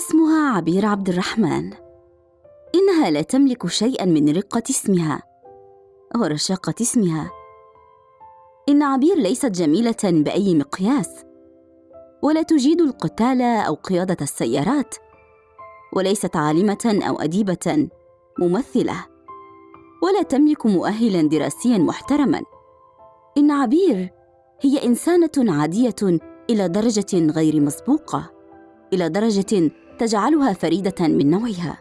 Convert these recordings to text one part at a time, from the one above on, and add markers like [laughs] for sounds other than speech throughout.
اسمها عبير عبد الرحمن. إنها لا تملك شيئا من رقة اسمها ورشاقة اسمها. إن عبير ليست جميلة بأي مقياس ولا تجيد القتال أو قيادة السيارات وليست عالمة أو أديبة ممثلة ولا تملك مؤهلا دراسيا محترما. إن عبير هي إنسانة عادية إلى درجة غير مسبوقة إلى درجة تجعلها فريدة من نوعها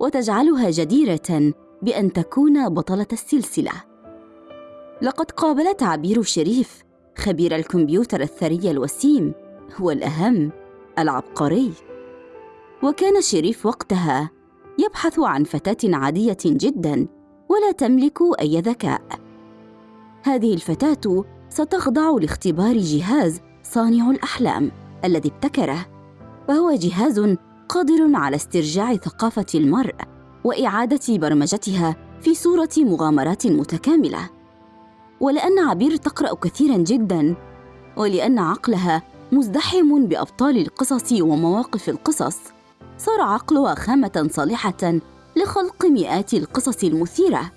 وتجعلها جديرة بأن تكون بطلة السلسلة. لقد قابلت عبير شريف خبير الكمبيوتر الثري الوسيم هو الأهم العبقري. وكان شريف وقتها يبحث عن فتاة عادية جدا ولا تملك أي ذكاء. هذه الفتاة ستخضع لاختبار جهاز صانع الأحلام الذي ابتكره. وهو جهاز قادر على استرجاع ثقافة المرء وإعادة برمجتها في صورة مغامرات متكاملة. ولأن عبير تقرأ كثيرا جدا ولأن عقلها مزدحم بأبطال القصص ومواقف القصص صار عقلها خامة صالحة لخلق مئات القصص المثيرة.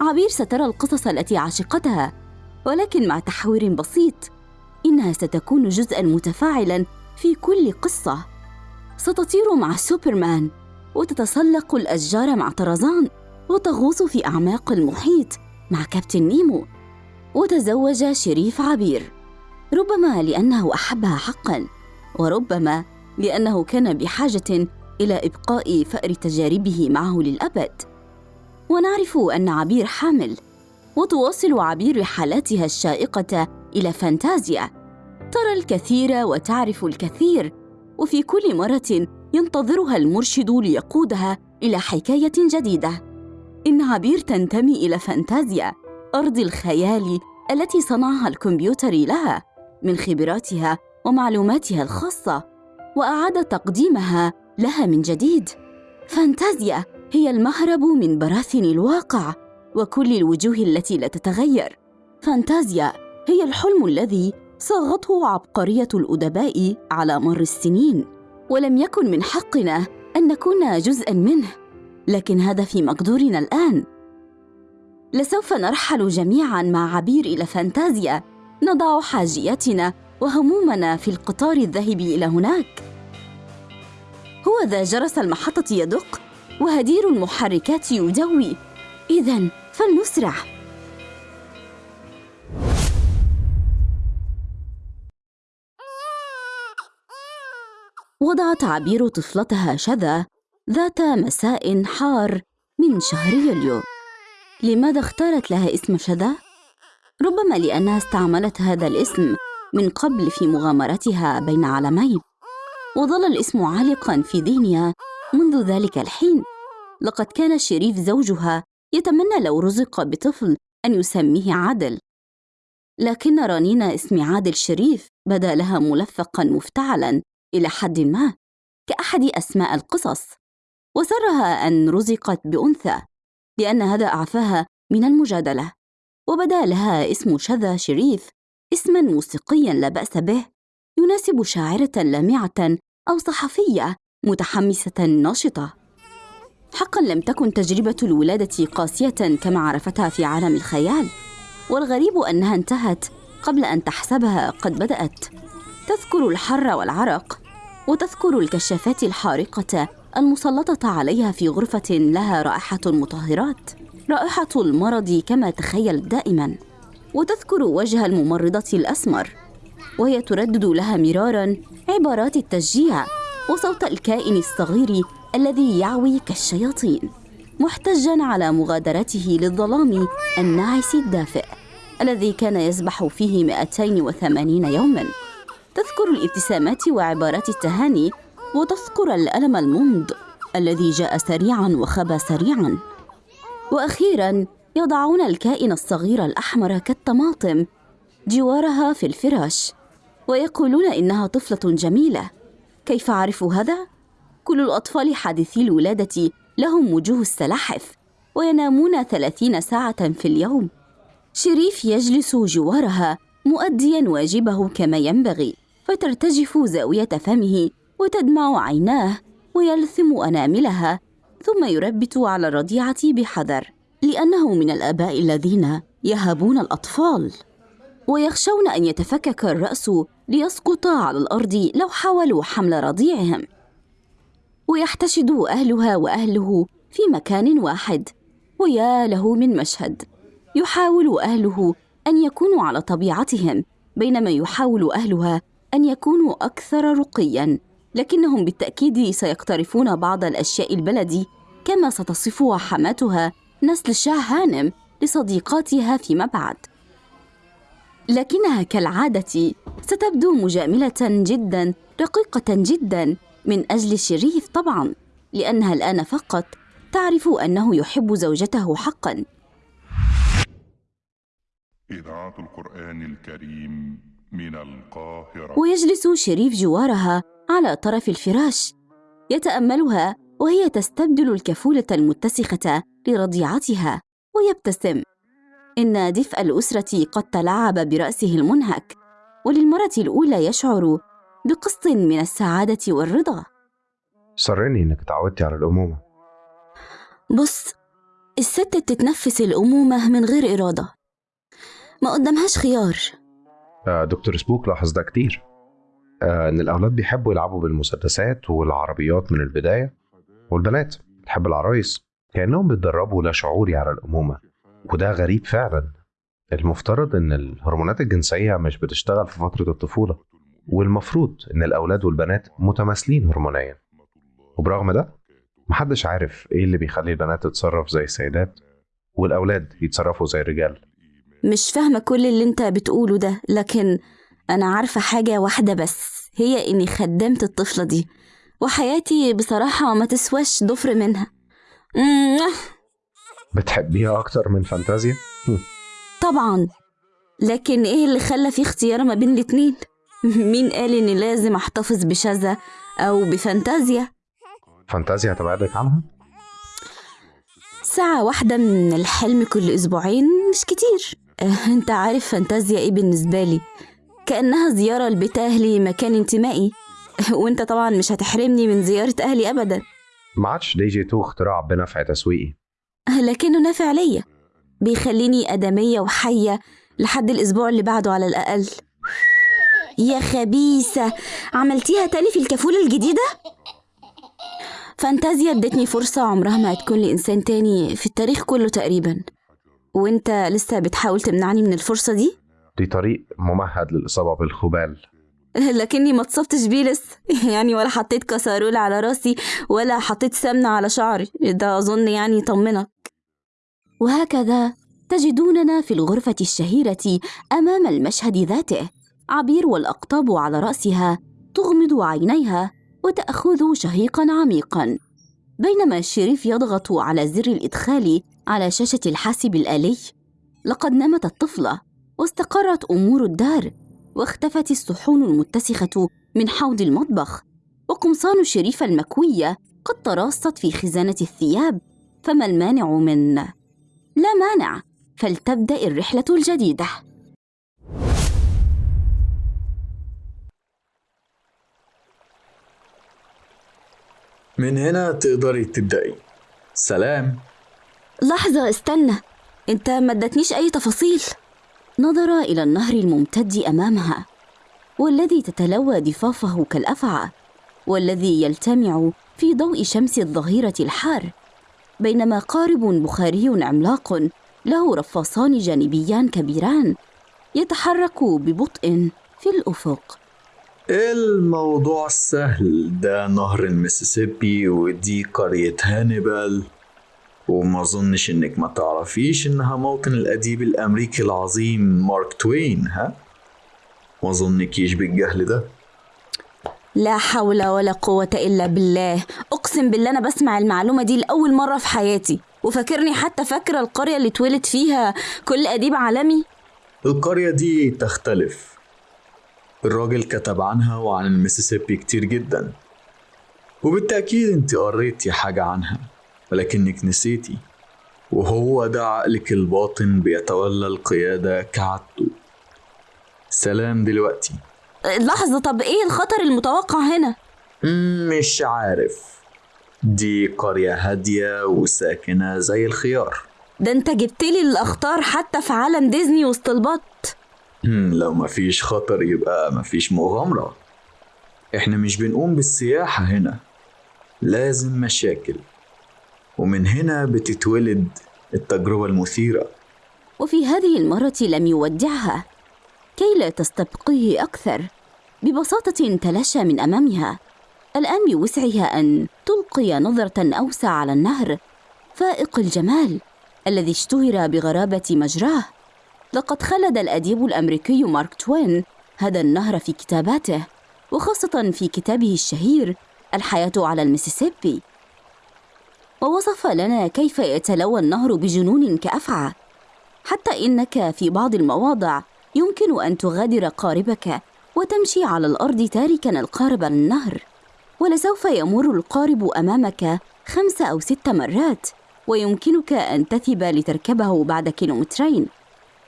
عبير سترى القصص التي عشقتها ولكن مع تحوير بسيط إنها ستكون جزءا متفاعلا في كل قصة. ستطير مع سوبرمان وتتسلق الأشجار مع طرزان وتغوص في أعماق المحيط مع كابتن نيمو وتزوج شريف عبير. ربما لأنه أحبها حقا وربما لأنه كان بحاجة إلى إبقاء فأر تجاربه معه للأبد. ونعرف أن عبير حامل وتواصل عبير رحلاتها الشائقة إلى فانتازيا. ترى الكثير وتعرف الكثير وفي كل مرة ينتظرها المرشد ليقودها إلى حكاية جديدة. إن عبير تنتمي إلى فانتازيا أرض الخيال التي صنعها الكمبيوتر لها من خبراتها ومعلوماتها الخاصة وأعاد تقديمها لها من جديد. فانتازيا هي المهرب من براثن الواقع وكل الوجوه التي لا تتغير. فانتازيا هي الحلم الذي صاغته عبقرية الأدباء على مر السنين ولم يكن من حقنا أن نكون جزءا منه لكن هذا في مقدورنا الآن. لسوف نرحل جميعا مع عبير إلى فانتازيا نضع حاجياتنا وهمومنا في القطار الذاهب إلى هناك. هو ذا جرس المحطة يدق وهدير المحركات يدوي. اذا فلنسرع. وضعت عبير طفلتها شذا ذات مساء حار من شهر يوليو. لماذا اختارت لها اسم شذا؟ ربما لانها استعملت هذا الاسم من قبل في مغامرتها بين عالمين. وظل الاسم عالقا في ذهنها منذ ذلك الحين. لقد كان شريف زوجها يتمنى لو رزق بطفل أن يسميه عادل. لكن رنين اسم عادل شريف بدا لها ملفقا مفتعلا. إلى حد ما كأحد أسماء القصص وسرها أن رزقت بأنثى لأن هذا أعفاها من المجادلة وبدا لها اسم شذا شريف اسما موسيقيا لا بأس به يناسب شاعرة لامعة أو صحفية متحمسة ناشطة. حقا لم تكن تجربة الولادة قاسية كما عرفتها في عالم الخيال والغريب أنها انتهت قبل أن تحسبها قد بدأت. تذكر الحر والعرق وتذكر الكشافات الحارقة المسلطة عليها في غرفة لها رائحة المطهرات رائحة المرض كما تخيلت دائما. وتذكر وجه الممرضة الأسمر وهي تردد لها مرارا عبارات التشجيع وصوت الكائن الصغير الذي يعوي كالشياطين محتجا على مغادرته للظلام الناعس الدافئ الذي كان يسبح فيه 280 يوما. تذكر الابتسامات وعبارات التهاني وتذكر الألم الممض الذي جاء سريعا وخبى سريعا. وأخيرا يضعون الكائن الصغير الأحمر كالطماطم جوارها في الفراش ويقولون إنها طفلة جميلة. كيف عرفوا هذا؟ كل الأطفال حادثي الولادة لهم وجوه السلاحف وينامون ثلاثين ساعة في اليوم. شريف يجلس جوارها مؤديا واجبه كما ينبغي. فترتجف زاوية فمه وتدمع عيناه ويلثم أناملها ثم يربت على الرضيعة بحذر لأنه من الآباء الذين يهابون الأطفال. ويخشون أن يتفكك الرأس ليسقط على الأرض لو حاولوا حمل رضيعهم. ويحتشد أهلها وأهله في مكان واحد ويا له من مشهد. يحاول أهله أن يكونوا على طبيعتهم بينما يحاول أهلها أن يكونوا أكثر رقياً لكنهم بالتأكيد سيقترفون بعض الأشياء البلدي كما ستصفها حماتها نسل شاه هانم لصديقاتها فيما بعد. لكنها كالعادة ستبدو مجاملة جدا رقيقة جدا من أجل شريف طبعا لأنها الآن فقط تعرف أنه يحب زوجته حقا. إذاعة القرآن الكريم من القاهرة. ويجلس شريف جوارها على طرف الفراش يتأملها وهي تستبدل الكفولة المتسخة لرضيعتها ويبتسم. إن دفء الأسرة قد تلاعب برأسه المنهك وللمرة الأولى يشعر بقسط من السعادة والرضا. سرني إنك تعودتي على الأمومة. بص الست بتتنفس الأمومة من غير إرادة. ما قدامهاش خيار. دكتور سبوك لاحظ ده كتير. آه إن الأولاد بيحبوا يلعبوا بالمسدسات والعربيات من البداية والبنات تحب العرايس كأنهم بيتدربوا لا شعوري على الأمومة. وده غريب فعلا. المفترض إن الهرمونات الجنسية مش بتشتغل في فترة الطفولة والمفروض إن الأولاد والبنات متماثلين هرمونيا. وبرغم ده محدش عارف إيه اللي بيخلي البنات تتصرف زي السيدات والأولاد يتصرفوا زي الرجال. مش فاهمة كل اللي انت بتقوله ده لكن أنا عارفة حاجة واحدة بس هي إني خدمت الطفلة دي وحياتي بصراحة ما تسواش ضفر منها. بتحبيها أكتر من فانتازيا؟ طبعا. لكن إيه اللي خلى في اختيار ما بين الاتنين؟ مين قال إني لازم أحتفظ بشذا أو بفانتازيا؟ فانتازيا هتبعدك عنها؟ ساعة واحدة من الحلم كل أسبوعين مش كتير. أنت عارف فانتازيا إيه بالنسبة لي. كأنها زيارة لبيت أهلي مكان انتمائي. وأنت طبعا مش هتحرمني من زيارة أهلي أبدا. ما عادش دي جي 2 اختراع بنفع تسويقي. لكنه نافع ليا. بيخليني آدمية وحية لحد الأسبوع اللي بعده على الأقل. يا خبيثة عملتيها تاني في الكفولة الجديدة؟ فانتازيا ادتني فرصة عمرها ما هتكون لإنسان تاني في التاريخ كله تقريبا. وانت لسه بتحاول تمنعني من الفرصة دي؟ دي طريق ممهد للإصابة بالخبال. [laughs] لكني ما اتصبتش بيه لسه. [laughs] يعني ولا حطيت كسرول على راسي ولا حطيت سمنة على شعري. ده أظن يعني يطمنك وهكذا تجدوننا في الغرفة الشهيرة أمام المشهد ذاته. عبير والأقطاب على رأسها تغمض عينيها وتأخذ شهيقا عميقا. بينما شريف يضغط على زر الإدخال على شاشة الحاسب الآلي. لقد نامت الطفلة واستقرت أمور الدار واختفت الصحون المتسخة من حوض المطبخ. وقمصان شريف المكوية قد تراصت في خزانة الثياب فما المانع من؟ لا مانع فلتبدأ الرحلة الجديدة. من هنا تقدري تبدأي. سلام. لحظة استنى. انت ما ادتنيش أي تفاصيل. نظر إلى النهر الممتد أمامها والذي تتلوى ضفافه كالأفعى والذي يلتمع في ضوء شمس الظهيرة الحار. بينما قارب بخاري عملاق له رفاصان جانبيان كبيران يتحرك ببطء في الأفق. الموضوع سهل ده نهر المسيسيبي ودي قرية هانيبال. وما اظنش إنك ما تعرفيش إنها موطن الأديب الأمريكي العظيم مارك توين ها؟ ما اظنكيش بالجهل ده؟ لا حول ولا قوة إلا بالله. أقسم بالله أنا بسمع المعلومة دي لأول مرة في حياتي. وفاكرني حتى فاكرة القرية اللي اتولد فيها كل أديب عالمي؟ القرية دي تختلف. الراجل كتب عنها وعن المسيسيبي كتير جدا. وبالتأكيد أنت قريتي حاجة عنها. ولكنك نسيتي. وهو ده عقلك الباطن بيتولى القيادة كعادته. سلام دلوقتي. لحظة طب إيه الخطر المتوقع هنا؟ مش عارف. دي قرية هادية وساكنة زي الخيار. ده أنت جبت لي الأخطار حتى في عالم ديزني وسط البط. لو مفيش خطر يبقى مفيش مغامرة. إحنا مش بنقوم بالسياحة هنا. لازم مشاكل. ومن هنا بتتولد التجربة المثيرة. وفي هذه المرة لم يودعها. كي لا تستبقيه أكثر ببساطة تلاشى من أمامها. الآن بوسعها أن تلقي نظرة أوسع على النهر فائق الجمال الذي اشتهر بغرابة مجراه. لقد خلد الأديب الأمريكي مارك توين هذا النهر في كتاباته وخاصة في كتابه الشهير الحياة على المسيسيبي. ووصف لنا كيف يتلوى النهر بجنون كأفعى. حتى إنك في بعض المواضع يمكن أن تغادر قاربك وتمشي على الأرض تاركا القارب للنهر ولسوف يمر القارب أمامك خمس أو ست مرات ويمكنك أن تثب لتركبه بعد كيلومترين.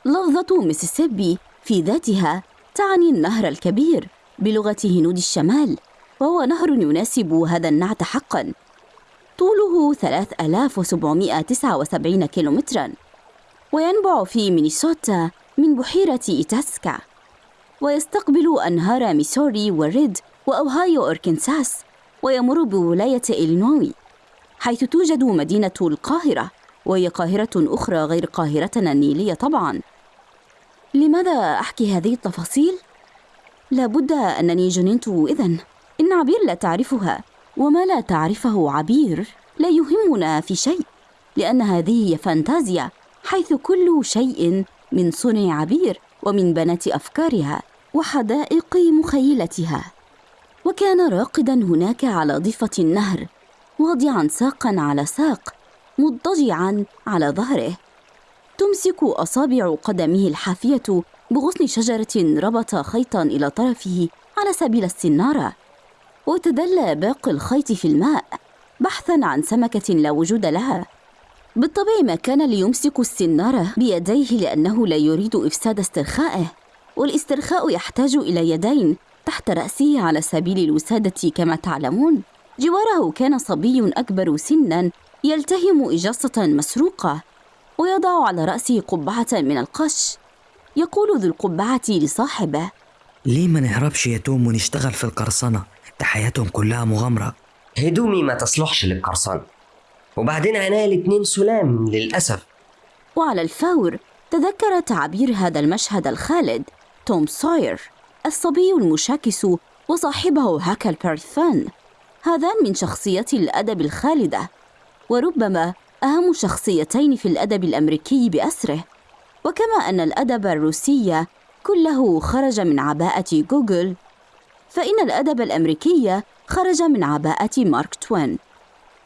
لفظة ميسيسيبي في ذاتها تعني النهر الكبير بلغة هنود الشمال وهو نهر يناسب هذا النعت حقا. طوله 3779 كيلومترا وينبع في مينيسوتا من بحيرة إيتاسكا. ويستقبل أنهار ميسوري وريد وأوهايو أركنساس ويمر بولاية إلينوي حيث توجد مدينة القاهرة وهي قاهرة أخرى غير قاهرتنا النيلية طبعاً. لماذا أحكي هذه التفاصيل؟ لابد أنني جننت إذن. إن عبير لا تعرفها. وما لا تعرفه عبير لا يهمنا في شيء لأن هذه فانتازيا حيث كل شيء من صنع عبير ومن بنات أفكارها وحدائق مخيلتها. وكان راقدا هناك على ضفة النهر واضعا ساقا على ساق مضطجعا على ظهره. تمسك أصابع قدمه الحافية بغصن شجرة ربط خيطا إلى طرفه على سبيل السنارة. وتدلى باقي الخيط في الماء بحثا عن سمكة لا وجود لها. بالطبع ما كان ليمسك السنارة بيديه لأنه لا يريد إفساد استرخائه والاسترخاء يحتاج إلى يدين تحت رأسه على سبيل الوسادة كما تعلمون. جواره كان صبي أكبر سنا يلتهم إجاصة مسروقة ويضع على رأسه قبعة من القش. يقول ذو القبعة لصاحبه ليه ما نهربش يا توم ونشتغل في القرصنة؟ ده حياتهم كلها مغامرة. هدومي ما تصلحش للقرصنة وبعدين عينيا الاتنين سلام للأسف. وعلى الفور تذكر تعبير هذا المشهد الخالد توم ساير الصبي المشاكس وصاحبه هاكل بيرثان. هذان من شخصيات الأدب الخالدة وربما أهم شخصيتين في الأدب الأمريكي بأسره. وكما أن الأدب الروسي كله خرج من عباءة جوجول فإن الأدب الأمريكي خرج من عباءة مارك توين.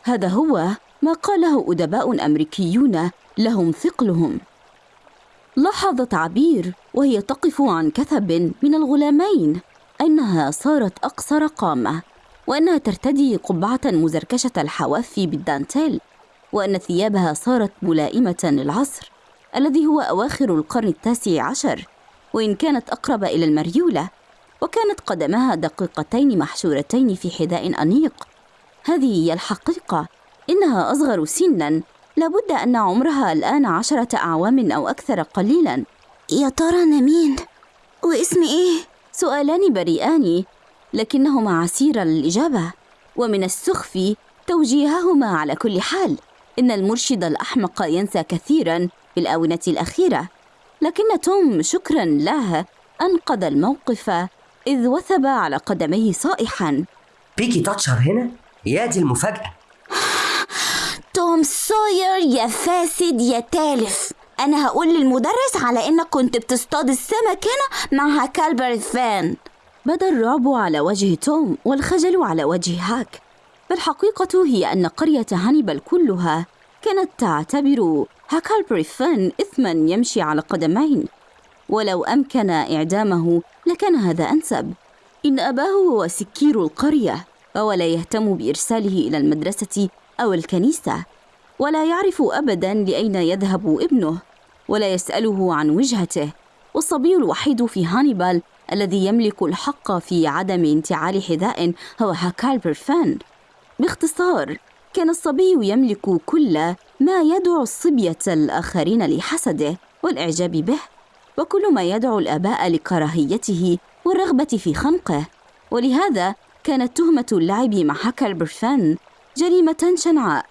هذا هو ما قاله أدباء أمريكيون لهم ثقلهم. لاحظت عبير وهي تقف عن كثب من الغلامين أنها صارت أقصر قامة وأنها ترتدي قبعة مزركشة الحواف بالدانتيل وأن ثيابها صارت ملائمة للعصر الذي هو أواخر القرن التاسع عشر وإن كانت أقرب إلى المريولة. وكانت قدماها دقيقتين محشورتين في حذاء أنيق. هذه هي الحقيقة. إنها أصغر سنا. لابد أن عمرها الآن عشرة أعوام أو أكثر قليلا. يا ترى أنا مين؟ واسمي إيه؟ سؤالان بريئان. لكنهما عسيرة للإجابة. ومن السخف توجيههما على كل حال. إن المرشد الأحمق ينسى كثيرا في الآونة الأخيرة. لكن توم شكرا له أنقذ الموقف. إذ وثب على قدميه صائحا. بيكي تاتشر هنا؟ يا دي المفاجأة. توم سوير يا فاسد يا تالف. أنا هقول للمدرس على إنك كنت بتصطاد السمك هنا مع هاكلبيري فين. بدا الرعب على وجه توم والخجل على وجه هاك. فالحقيقة هي أن قرية هانيبال كلها كانت تعتبر هاكلبيري فين إثما يمشي على قدمين. ولو أمكن إعدامه لكان هذا أنسب. إن أباه هو سكير القرية وهو لا يهتم بإرساله إلى المدرسة أو الكنيسة ولا يعرف أبدا لأين يذهب ابنه ولا يسأله عن وجهته. والصبي الوحيد في هانيبال الذي يملك الحق في عدم انتعال حذاء هو هاكلبيري فين. باختصار كان الصبي يملك كل ما يدعو الصبية الآخرين لحسده والإعجاب به. وكل ما يدعو الآباء لكراهيته والرغبة في خنقه. ولهذا كانت تهمة اللعب مع هاكلبيري فين جريمة شنعاء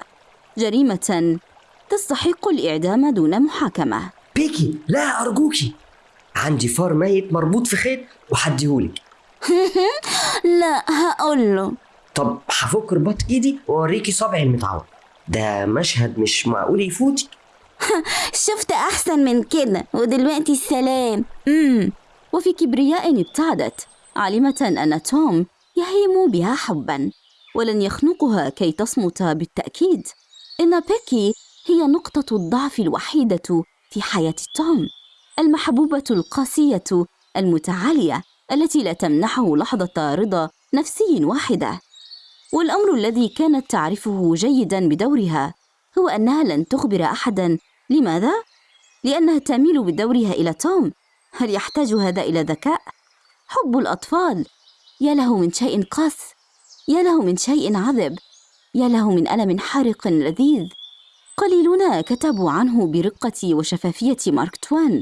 جريمة تستحق الإعدام دون محاكمة. بيكي لا أرجوكي. عندي فار ميت مربوط في خيط وحديهولك. [laughs] لا هقول له طب هفك رباط إيدي وأوريكي صبعي المتعور. ده مشهد مش معقول يفوتك. [laughs] شفت أحسن من كده ودلوقتي السلام مم. وفي كبرياء ابتعدت. عالمة أن توم يهيم بها حبا ولن يخنقها كي تصمت بالتأكيد. إن بيكي هي نقطة الضعف الوحيدة في حياة توم المحبوبة القاسية المتعالية التي لا تمنحه لحظة رضا نفسي واحدة. والأمر الذي كانت تعرفه جيدا بدورها هو أنها لن تخبر أحدا. لماذا؟ لأنها تميل بدورها إلى توم. هل يحتاج هذا إلى ذكاء؟ حب الأطفال. يا له من شيء قاس. يا له من شيء عذب. يا له من ألم حارق لذيذ. قليلون كتبوا عنه برقة وشفافية مارك توان.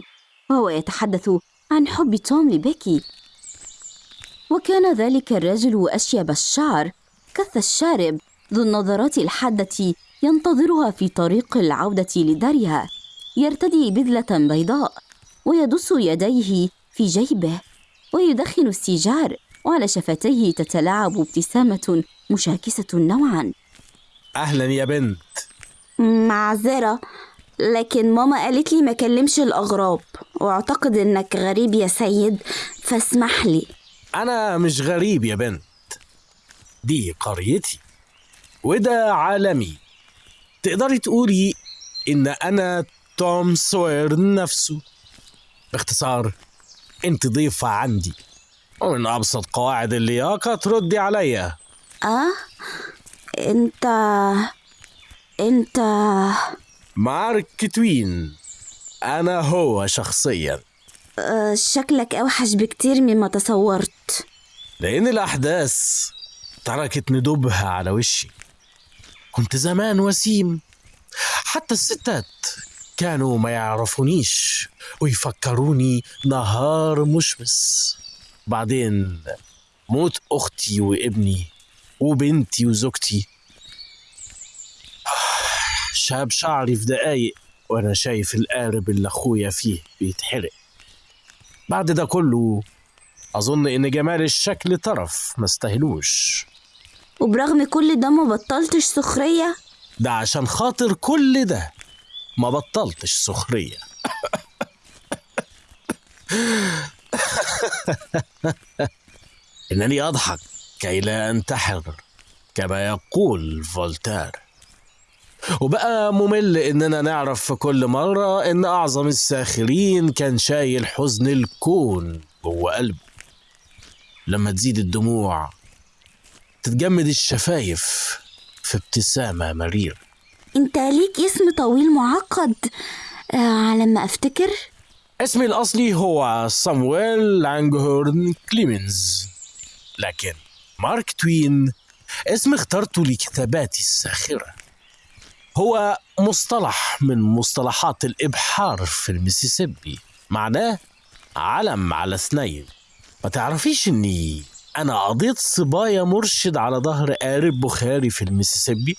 وهو يتحدث عن حب توم لبيكي. وكان ذلك الرجل أشيب الشعر. كث الشارب ذو النظرات الحادة ينتظرها في طريق العودة لدارها. يرتدي بذلة بيضاء ويدس يديه في جيبه ويدخن السيجار. وعلى شفتيه تتلاعب ابتسامة مشاكسة نوعا. أهلا يا بنت. معذرة لكن ماما قالت لي ما كلمش الأغراب. واعتقد إنك غريب يا سيد فاسمح لي. أنا مش غريب يا بنت. دي قريتي. وده عالمي. تقدري تقولي إن أنا توم سوير نفسه؟ باختصار أنت ضيفة عندي. ومن أبسط قواعد اللياقة تردي عليا. أه؟ أنت أنت. مارك توين أنا هو شخصيا. أه شكلك أوحش بكتير مما تصورت. لأن الأحداث تركت ندوبها على وشي. كنت زمان وسيم. حتى الستات كانوا ما يعرفونيش. ويفكروني نهار مشمس. بعدين موت أختي وابني وبنتي وزوجتي. شاب شعري في دقايق وأنا شايف القارب اللي أخويا فيه بيتحرق. بعد ده كله أظن إن جمال الشكل طرف ما استاهلوش. وبرغم كل ده ما بطلتش سخرية؟ ده عشان خاطر كل ده. ما بطلتش سخرية. [laughs] إنني أضحك كي لا أنتحر كما يقول فولتير. وبقى ممل إننا نعرف في كل مرة إن أعظم الساخرين كان شايل حزن الكون جوه قلبه. لما تزيد الدموع تتجمد الشفايف في ابتسامة مريرة أنت ليك اسم طويل معقد. آه على ما أفتكر. اسمي الأصلي هو صامويل لانجهورن كليمنز. لكن مارك توين اسم اخترته لكتاباتي الساخرة. هو مصطلح من مصطلحات الإبحار في المسيسيبي. معناه علم على اثنين. ما تعرفيش إني أنا قضيت صبايا مرشد على ظهر قارب بخاري في المسيسيبي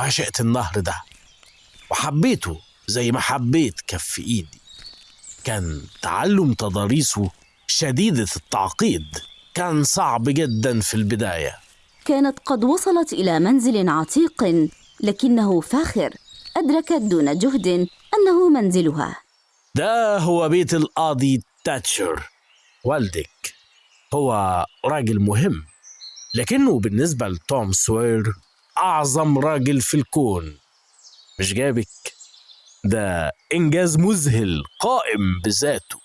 عشقت النهر ده. وحبيته زي ما حبيت كف إيدي. كان تعلم تضاريسه شديدة التعقيد. كان صعب جدا في البداية. كانت قد وصلت إلى منزل عتيق لكنه فاخر. أدركت دون جهد أنه منزلها. ده هو بيت القاضي تاتشر. والدك. هو راجل مهم لكنه بالنسبة لتوم سوير أعظم راجل في الكون. مش جابك؟ ده إنجاز مذهل قائم بذاته.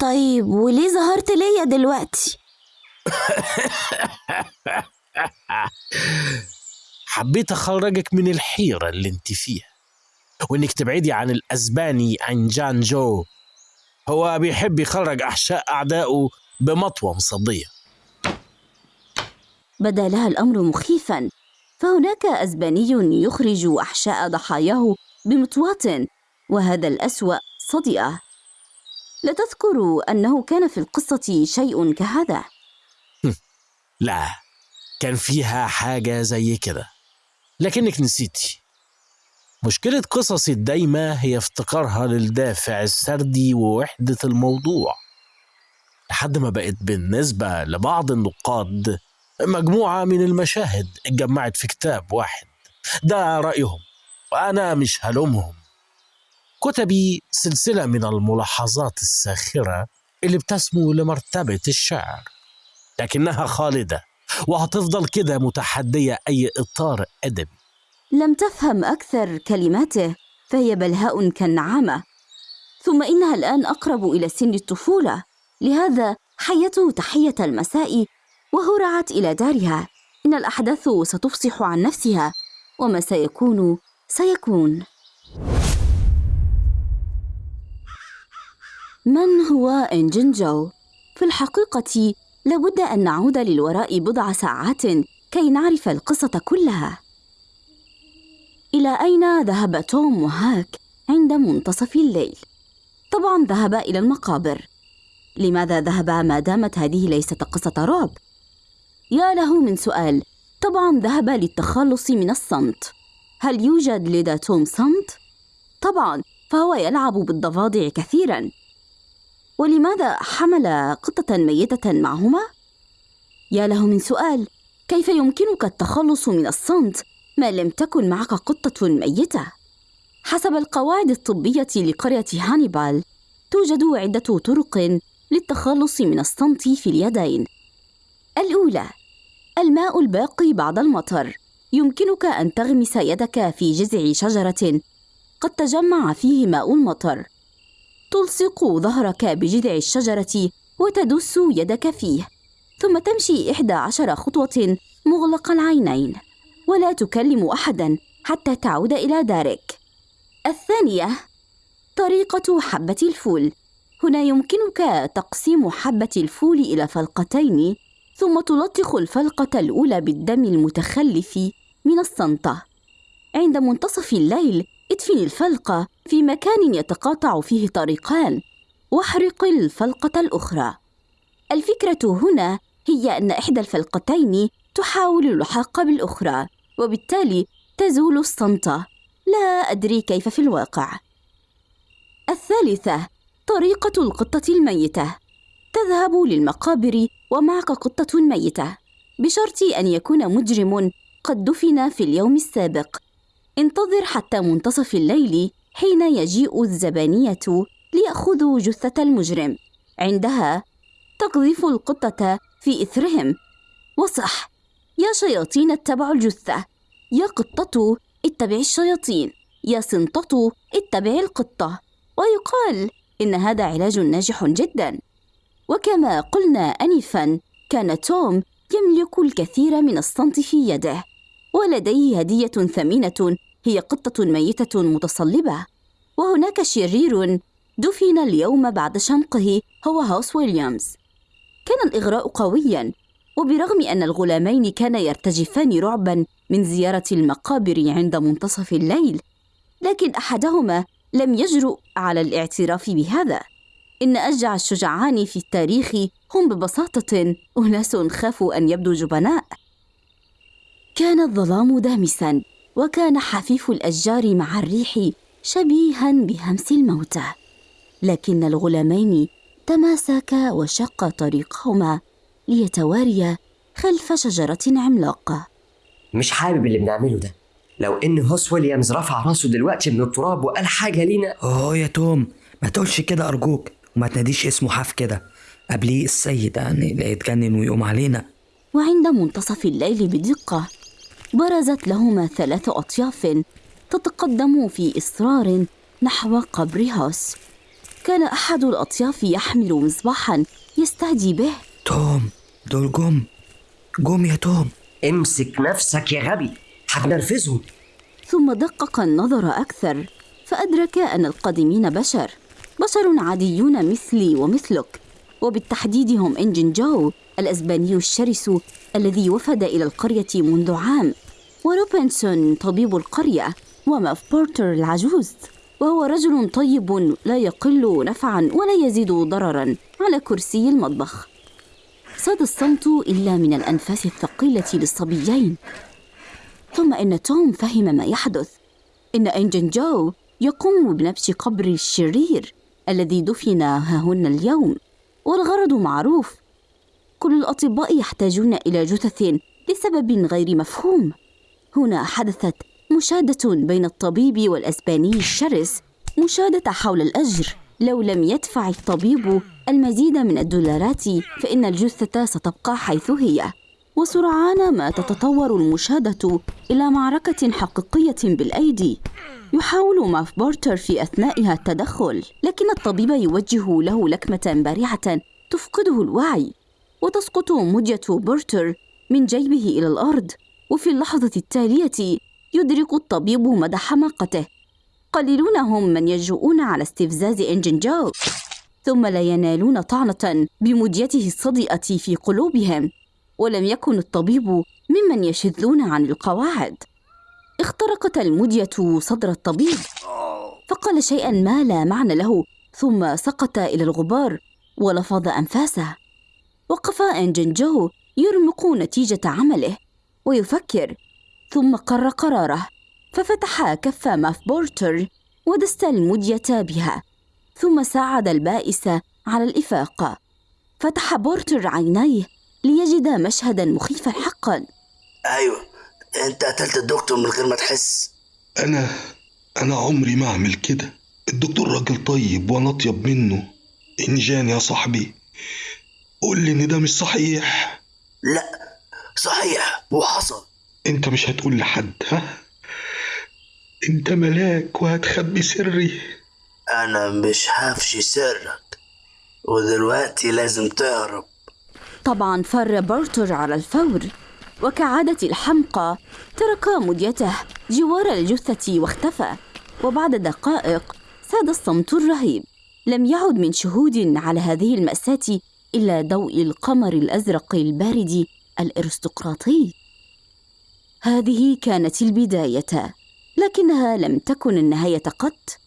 طيب وليه ظهرت ليا دلوقتي؟ [laughs] حبيت أخرجك من الحيرة اللي أنت فيها وإنك تبعدي عن الأسباني عن جان جو. هو بيحب يخرج أحشاء أعدائه بمطوة مصدية. بدا لها الأمر مخيفا فهناك أسباني يخرج أحشاء ضحاياه بمطواه وهذا الأسوأ صدئه لا تذكر أنه كان في القصة شيء كهذا؟ لا كان فيها حاجة زي كده. لكنك نسيتي. مشكلة قصصي الدايمة هي افتقارها للدافع السردي ووحدة الموضوع. لحد ما بقت بالنسبة لبعض النقاد مجموعة من المشاهد اتجمعت في كتاب واحد. ده رأيهم وأنا مش هلومهم. كتبي سلسلة من الملاحظات الساخرة اللي بتسمو لمرتبة الشعر. لكنها خالدة وهتفضل كده متحدية أي إطار أدبي. لم تفهم أكثر كلماته فهي بلهاء كالنعامة. ثم إنها الآن أقرب إلى سن الطفولة. لهذا حيته تحية المساء وهرعت إلى دارها إن الأحداث ستفصح عن نفسها وما سيكون سيكون من هو إنجن جو؟ في الحقيقة لابد أن نعود للوراء بضع ساعات كي نعرف القصة كلها إلى أين ذهب توم وهاك عند منتصف الليل؟ طبعا ذهب إلى المقابر لماذا ذهب ما دامت هذه ليست قصة رعب؟ يا له من سؤال طبعا ذهب للتخلص من الصمت هل يوجد لدى توم صمت؟ طبعا فهو يلعب بالضفادع كثيرا ولماذا حمل قطة ميتة معهما؟ يا له من سؤال كيف يمكنك التخلص من الصمت ما لم تكن معك قطة ميتة؟ حسب القواعد الطبية لقرية هانيبال توجد عدة طرق للتخلص من الصمت في اليدين. الأولى الماء الباقي بعد المطر. يمكنك أن تغمس يدك في جذع شجرة. قد تجمع فيه ماء المطر. تلصق ظهرك بجذع الشجرة وتدس يدك فيه. ثم تمشي إحدى عشر خطوة مغلق العينين. ولا تكلم أحدا حتى تعود إلى دارك. الثانية طريقة حبة الفول. هنا يمكنك تقسيم حبة الفول إلى فلقتين ثم تلطخ الفلقة الأولى بالدم المتخلف من الصنطة. عند منتصف الليل ادفن الفلقة في مكان يتقاطع فيه طريقان واحرق الفلقة الأخرى. الفكرة هنا هي أن إحدى الفلقتين تحاول اللحاق بالأخرى وبالتالي تزول الصمتة لا أدري كيف في الواقع. الثالثة طريقة القطة الميتة. تذهب للمقابر ومعك قطة ميتة. بشرط أن يكون مجرم قد دفن في اليوم السابق. انتظر حتى منتصف الليل حين يجيء الزبانية ليأخذوا جثة المجرم. عندها تقذف القطة في إثرهم. وصح! يا شياطين اتبعوا الجثة. يا قطة اتبعي الشياطين. يا سنطة اتبعي القطة. ويقال إن هذا علاج ناجح جدا. وكما قلنا آنفا كان توم يملك الكثير من الصمت في يده ولديه هدية ثمينة هي قطة ميتة متصلبة. وهناك شرير دفن اليوم بعد شنقه هو هاوس ويليامز. كان الإغراء قويا وبرغم أن الغلامين كانا يرتجفان رعبا من زيارة المقابر عند منتصف الليل لكن أحدهما لم يجرؤ على الاعتراف بهذا. إن أشجع الشجعان في التاريخ هم ببساطة أناس خافوا أن يبدوا جبناء. كان الظلام دامسا وكان حفيف الأشجار مع الريح شبيها بهمس الموتى. لكن الغلامين تماسكا وشقا طريقهما ليتواريا خلف شجرة عملاقة. مش حابب اللي بنعمله ده. لو إن هوس ويليامز رفع راسه دلوقتي من التراب وقال حاجة لينا. أوه يا توم ما تقولش كده أرجوك. وما تناديش اسمه حاف كده. قبليه السيد يعني لا يتجنن ويقوم علينا. وعند منتصف الليل بدقة برزت لهما ثلاث أطياف تتقدم في إصرار نحو قبر هوس. كان أحد الأطياف يحمل مصباحا يستهدي به. توم دول جم. جم يا توم. امسك نفسك يا غبي. هتنرفزهم ثم دقق النظر أكثر فأدرك أن القادمين بشر بشر عاديون مثلي ومثلك. وبالتحديد هم إنجن جو الأسباني الشرس الذي وفد إلى القرية منذ عام. وروبنسون طبيب القرية وماف بورتر العجوز. وهو رجل طيب لا يقل نفعا ولا يزيد ضررا على كرسي المطبخ. صاد الصمت إلا من الأنفاس الثقيلة للصبيين. ثم إن توم فهم ما يحدث. إن إنجن جو يقوم بنبش قبر الشرير الذي دفن هاهن اليوم والغرض معروف. كل الأطباء يحتاجون إلى جثث لسبب غير مفهوم. هنا حدثت مشادة بين الطبيب والأسباني الشرس مشادة حول الأجر. لو لم يدفع الطبيب المزيد من الدولارات فإن الجثة ستبقى حيث هي. وسرعان ما تتطور المشادة إلى معركة حقيقية بالأيدي. يحاول ماف بورتر في أثنائها التدخل لكن الطبيب يوجه له لكمة بارعة تفقده الوعي. وتسقط مدية بورتر من جيبه إلى الأرض وفي اللحظة التالية يدرك الطبيب مدى حماقته. قليلون هم من يجرؤون على استفزاز إنجن جو ثم لا ينالون طعنة بمديته الصدئة في قلوبهم. ولم يكن الطبيب ممن يشذون عن القواعد. اخترقت المدية صدر الطبيب فقال شيئا ما لا معنى له ثم سقط إلى الغبار ولفظ أنفاسه. وقف إنجن جو يرمق نتيجة عمله ويفكر ثم قر قراره ففتح كف ماف بورتر ودست المدية بها ثم ساعد البائس على الإفاقة فتح بورتر عينيه ليجد مشهدا مخيفا حقا. أيوه أنت قتلت الدكتور من غير ما تحس. أنا أنا عمري ما أعمل كده. الدكتور راجل طيب وأنا أطيب منه. إنجان يا صاحبي. قول لي إن ده مش صحيح. لا صحيح وحصل. أنت مش هتقول لحد ها؟ أنت ملاك وهتخبي سري. أنا مش هفشي سرك ودلوقتي لازم تهرب. طبعا فر بورتر على الفور وكعادة الحمقى ترك مديته جوار الجثة واختفى وبعد دقائق ساد الصمت الرهيب. لم يعد من شهود على هذه المأساة إلا ضوء القمر الأزرق البارد الأرستقراطي. هذه كانت البداية لكنها لم تكن النهاية قط.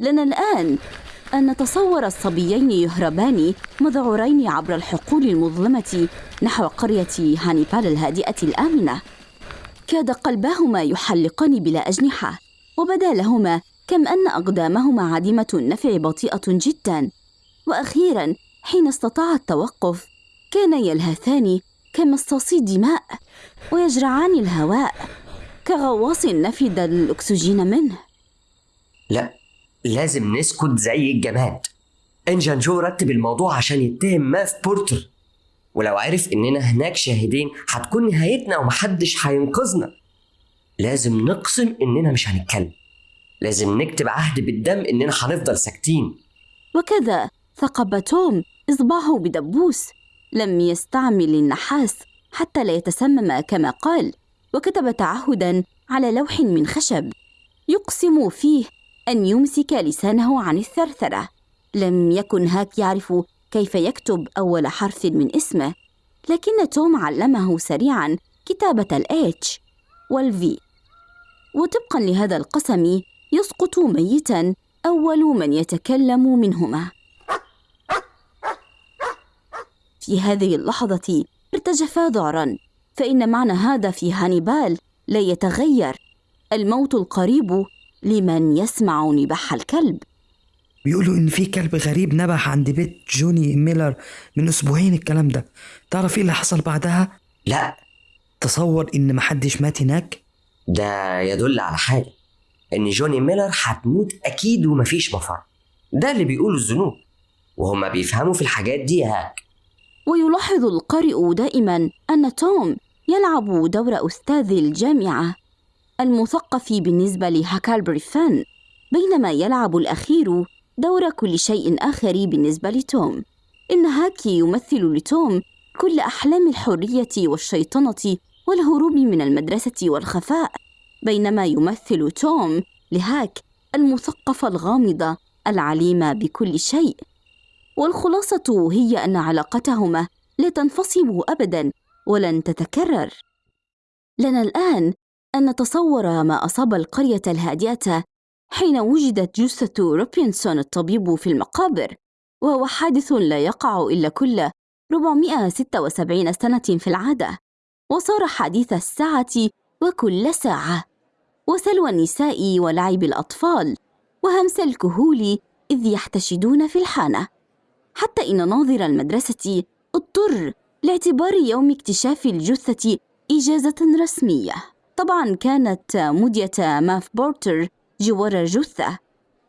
لنا الآن أن نتصور الصبيين يهربان مذعورين عبر الحقول المظلمة نحو قرية هانيبال الهادئة الآمنة. كاد قلباهما يحلقان بلا أجنحة وبدا لهما كم أن أقدامهما عديمة النفع بطيئة جدا. وأخيرا حين استطاع التوقف كانا يلهثان كمصاصي دماء ويجرعان الهواء كغواص نفد الأكسجين منه. لا لازم نسكت زي الجماد. انجان جو رتب الموضوع عشان يتهم ماف بورتر. ولو عرف اننا هناك شاهدين هتكون نهايتنا ومحدش هينقذنا. لازم نقسم اننا مش هنتكلم. لازم نكتب عهد بالدم اننا هنفضل ساكتين. وكذا ثقب توم إصبعه بدبوس. لم يستعمل النحاس حتى لا يتسمم كما قال. وكتب تعهدا على لوح من خشب. يقسم فيه أن يمسك لسانه عن الثرثرة. لم يكن هاك يعرف كيف يكتب أول حرف من اسمه لكن توم علمه سريعا كتابة الإتش والفي. وطبقا لهذا القسم يسقط ميتا أول من يتكلم منهما. في هذه اللحظة ارتجفا ذعرا فإن معنى هذا في هانيبال لا يتغير. الموت القريب لمن يسمع نباح الكلب. بيقولوا إن في كلب غريب نبح عند بيت جوني ميلر من أسبوعين الكلام ده. تعرف إيه اللي حصل بعدها؟ لا. تصور إن محدش مات هناك؟ ده يدل على حاجة إن جوني ميلر هتموت أكيد ومفيش مفر. ده اللي بيقوله الذنوب وهما بيفهموا في الحاجات دي هاك. ويلاحظ القارئ دائما أن توم يلعب دور أستاذ الجامعة. المثقف بالنسبة لهاكالبري فان بينما يلعب الأخير دور كل شيء آخر بالنسبة لتوم. إن هاكي يمثل لتوم كل أحلام الحرية والشيطنة والهروب من المدرسة والخفاء بينما يمثل توم لهاك المثقف الغامض العليم بكل شيء. والخلاصة هي أن علاقتهما لا تنفصم أبدا ولن تتكرر. لنا الآن أن نتصور ما أصاب القرية الهادئة حين وجدت جثة روبنسون الطبيب في المقابر وهو حادث لا يقع إلا كل 476 سنة في العادة. وصار حديث الساعة وكل ساعة. وسلوى النساء ولعب الأطفال وهمس الكهول إذ يحتشدون في الحانة. حتى إن ناظر المدرسة اضطر لاعتبار يوم اكتشاف الجثة إجازة رسمية. طبعا كانت مدية ماف بورتر جوار الجثة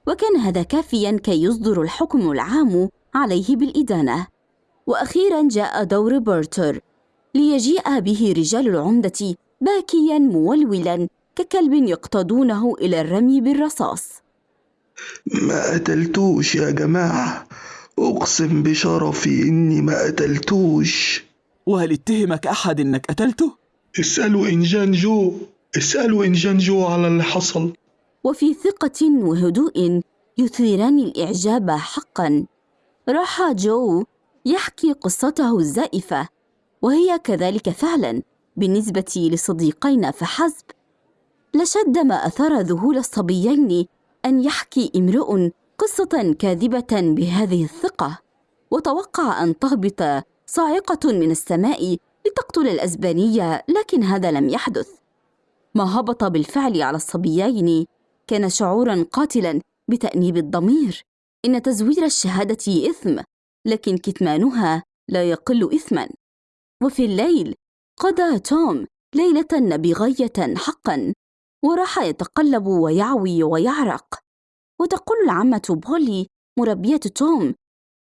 وكان هذا كافيا كي يصدر الحكم العام عليه بالإدانة. وأخيرا جاء دور بورتر ليجيء به رجال العمدة باكيا مولولا ككلب يقتادونه إلى الرمي بالرصاص. ما قتلتوش يا جماعة أقسم بشرفي إني ما قتلتوش وهل اتهمك أحد إنك قتلته؟ اسألوا إنجان جو اسألوا إنجان جو على اللي حصل وفي ثقة وهدوء يثيران الإعجاب حقا. راح جو يحكي قصته الزائفة وهي كذلك فعلا. بالنسبة لصديقين فحسب. لشد ما أثار ذهول الصبيين أن يحكي امرؤ قصة كاذبة بهذه الثقة. وتوقع أن تهبط صاعقة من السماء لتقتل الأسبانية لكن هذا لم يحدث. ما هبط بالفعل على الصبيين كان شعورا قاتلا بتأنيب الضمير. إن تزوير الشهادة إثم لكن كتمانها لا يقل إثما. وفي الليل قضى توم ليلة نبيغية حقا وراح يتقلب ويعوي ويعرق. وتقول العمة بولي مربية توم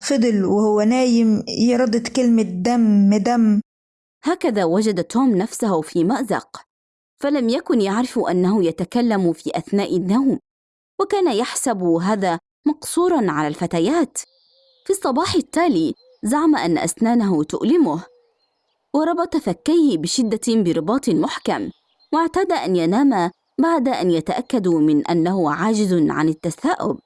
فضل وهو نايم يردد كلمة دم دم. هكذا وجد توم نفسه في مأزق فلم يكن يعرف أنه يتكلم في أثناء النوم وكان يحسب هذا مقصورا على الفتيات. في الصباح التالي زعم أن أسنانه تؤلمه وربط فكيه بشدة برباط محكم واعتاد أن ينام بعد أن يتأكد من أنه عاجز عن التثاؤب.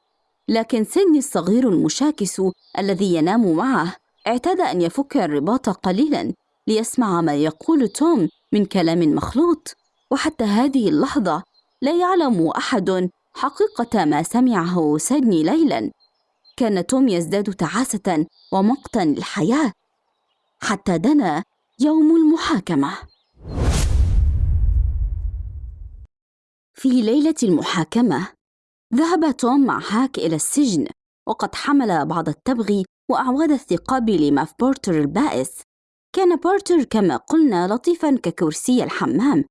لكن سيدني الصغير المشاكس الذي ينام معه اعتاد أن يفك الرباط قليلا. ليسمع ما يقول توم من كلام مخلوط. وحتى هذه اللحظة لا يعلم أحد حقيقة ما سمعه سيدني ليلا. كان توم يزداد تعاسة ومقتا للحياة. حتى دنا يوم المحاكمة. في ليلة المحاكمة ذهب توم مع هاك إلى السجن وقد حمل بعض التبغ وأعواد الثقاب لماف بورتر البائس. كان بورتر كما قلنا لطيفا ككرسي الحمام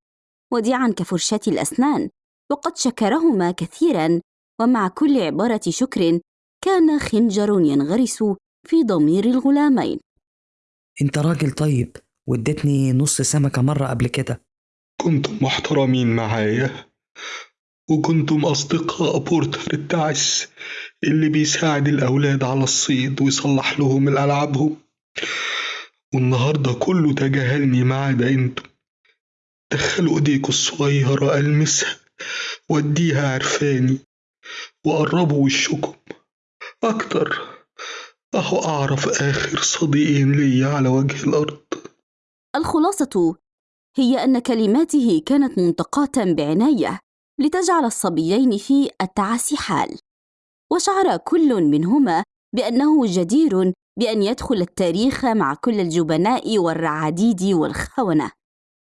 وديعا كفرشاة الأسنان وقد شكرهما كثيرا ومع كل عبارة شكر كان خنجر ينغرس في ضمير الغلامين. أنت راجل طيب واديتني نص سمكة مرة قبل كده. كنتم محترمين معايا وكنتم أصدقاء بورتر التعس اللي بيساعد الأولاد على الصيد ويصلح لهم ألعابهم والنهاردة كله تجاهلني ما عدا أنتم دخلوا ايديكوا الصغيرة ألمسها واديها عرفاني وقربوا وشكم. أكتر أهو أعرف آخر صديقين ليا على وجه الأرض. الخلاصة هي أن كلماته كانت منتقاة بعناية لتجعل الصبيين في التعاسي حال. وشعر كل منهما بأنه جدير بأن يدخل التاريخ مع كل الجبناء والرعاديد والخونة.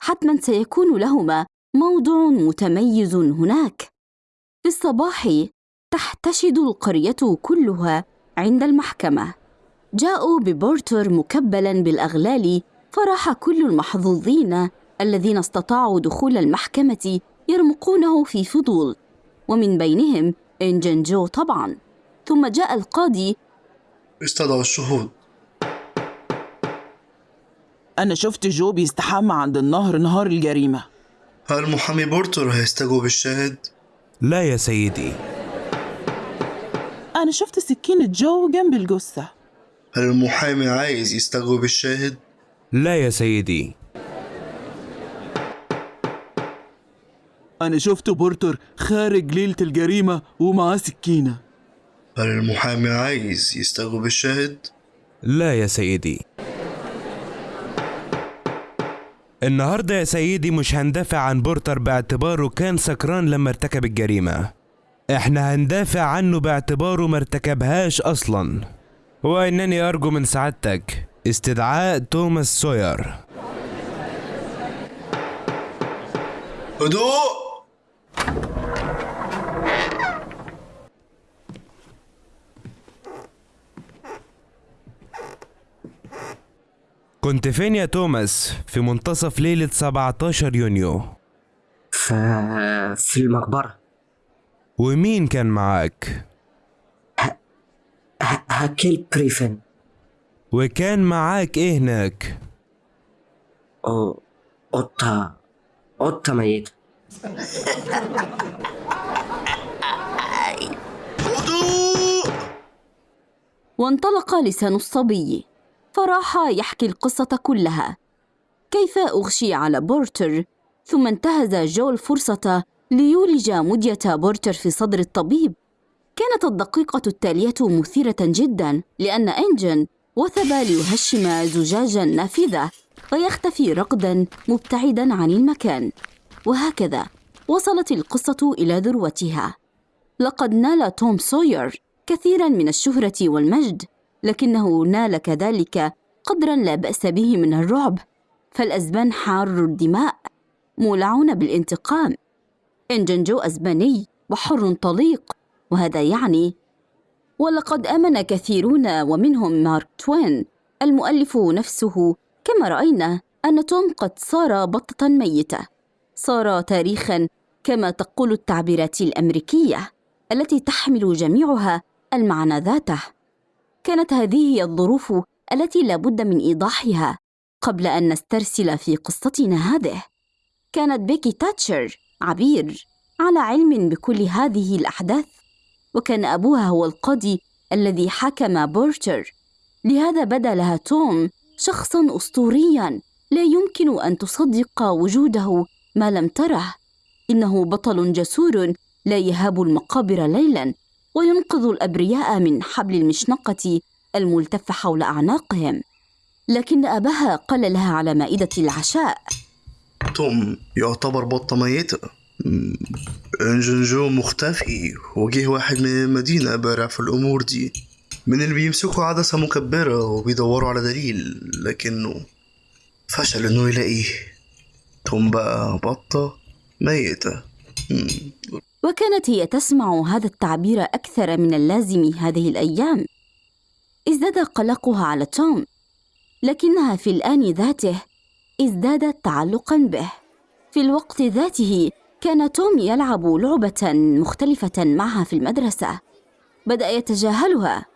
حتما سيكون لهما موضع متميز هناك. في الصباح تحتشد القرية كلها عند المحكمة. جاءوا ببورتر مكبلا بالأغلال فراح كل المحظوظين الذين استطاعوا دخول المحكمة يرمقونه في فضول. ومن بينهم إنجن جو طبعا. ثم جاء القاضي استدعوا الشهود. أنا شفت جو بيستحمى عند النهر نهار الجريمة. هل محامي بورتر هيستجوب الشاهد؟ لا يا سيدي. أنا شفت سكينة جو جنب الجثة. هل المحامي عايز يستجوب الشاهد؟ لا يا سيدي. أنا شفت بورتر خارج ليلة الجريمة ومعاه سكينة. هل المحامي عايز يستجوب الشاهد؟ لا يا سيدي. النهاردة يا سيدي مش هندافع عن بورتر باعتباره كان سكران لما ارتكب الجريمة. إحنا هندافع عنه باعتباره ما ارتكبهاش أصلا. وإنني أرجو من سعادتك استدعاء توماس سوير. هدوء! كنت فين يا توماس؟ في منتصف ليلة 17 يونيو. ف... في المقبرة. ومين كان معاك؟ ه... هكيل بريفن. وكان معاك إيه هناك؟ أو... قطة. قطة ميتة. وانطلق لسان الصبي. فراح يحكي القصة كلها. كيف أغشي على بورتر؟ ثم انتهز جو الفرصة ليولج مدية بورتر في صدر الطبيب. كانت الدقيقة التالية مثيرة جدا لأن إنجن وثب ليهشم زجاج النافذة فيختفي راكضا مبتعدا عن المكان. وهكذا وصلت القصة إلى ذروتها. لقد نال توم سوير كثيرا من الشهرة والمجد. لكنه نال كذلك قدرا لا بأس به من الرعب. فالأزبان حار الدماء مولعون بالانتقام. إنجن جو أزباني وحر طليق وهذا يعني ولقد آمن كثيرون ومنهم مارك توين المؤلف نفسه كما رأينا أن توم قد صار بطة ميتة. صار تاريخا كما تقول التعبيرات الأمريكية التي تحمل جميعها المعنى ذاته. كانت هذه هي الظروف التي لا بد من إيضاحها قبل أن نسترسل في قصتنا هذه. كانت بيكي تاتشر عبير على علم بكل هذه الأحداث وكان أبوها هو القاضي الذي حكم بورتر. لهذا بدا لها توم شخصا اسطوريا لا يمكن أن تصدق وجوده ما لم تره. إنه بطل جسور لا يهاب المقابر ليلا. وينقذ الأبرياء من حبل المشنقة الملتف حول أعناقهم. لكن أباها قال لها على مائدة العشاء. توم يعتبر بطة ميتة. مم، انجن جو مختفي. وجه واحد من المدينة بارع في الأمور دي. من اللي بيمسكوا عدسة مكبرة وبيدوروا على دليل لكنه فشل إنه يلاقيه. توم بقى بطة ميتة. وكانت هي تسمع هذا التعبير أكثر من اللازم هذه الأيام. ازداد قلقها على توم لكنها في الآن ذاته ازدادت تعلقا به. في الوقت ذاته كان توم يلعب لعبة مختلفة معها في المدرسة. بدأ يتجاهلها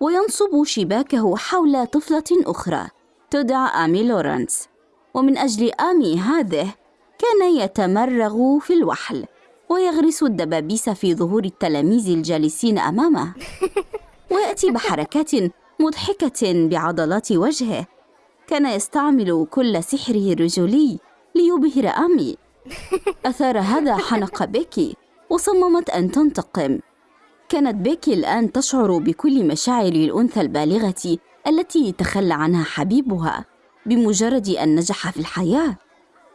وينصب شباكه حول طفلة أخرى تدعى آمي لورنس. ومن أجل آمي هذه كان يتمرغ في الوحل. ويغرس الدبابيس في ظهور التلاميذ الجالسين أمامه. [laughs] ويأتي بحركات مضحكة بعضلات وجهه. كان يستعمل كل سحره الرجولي ليبهر أمي. أثار هذا حنق بيكي وصممت أن تنتقم. كانت بيكي الآن تشعر بكل مشاعر الأنثى البالغة التي تخلى عنها حبيبها بمجرد أن نجح في الحياة.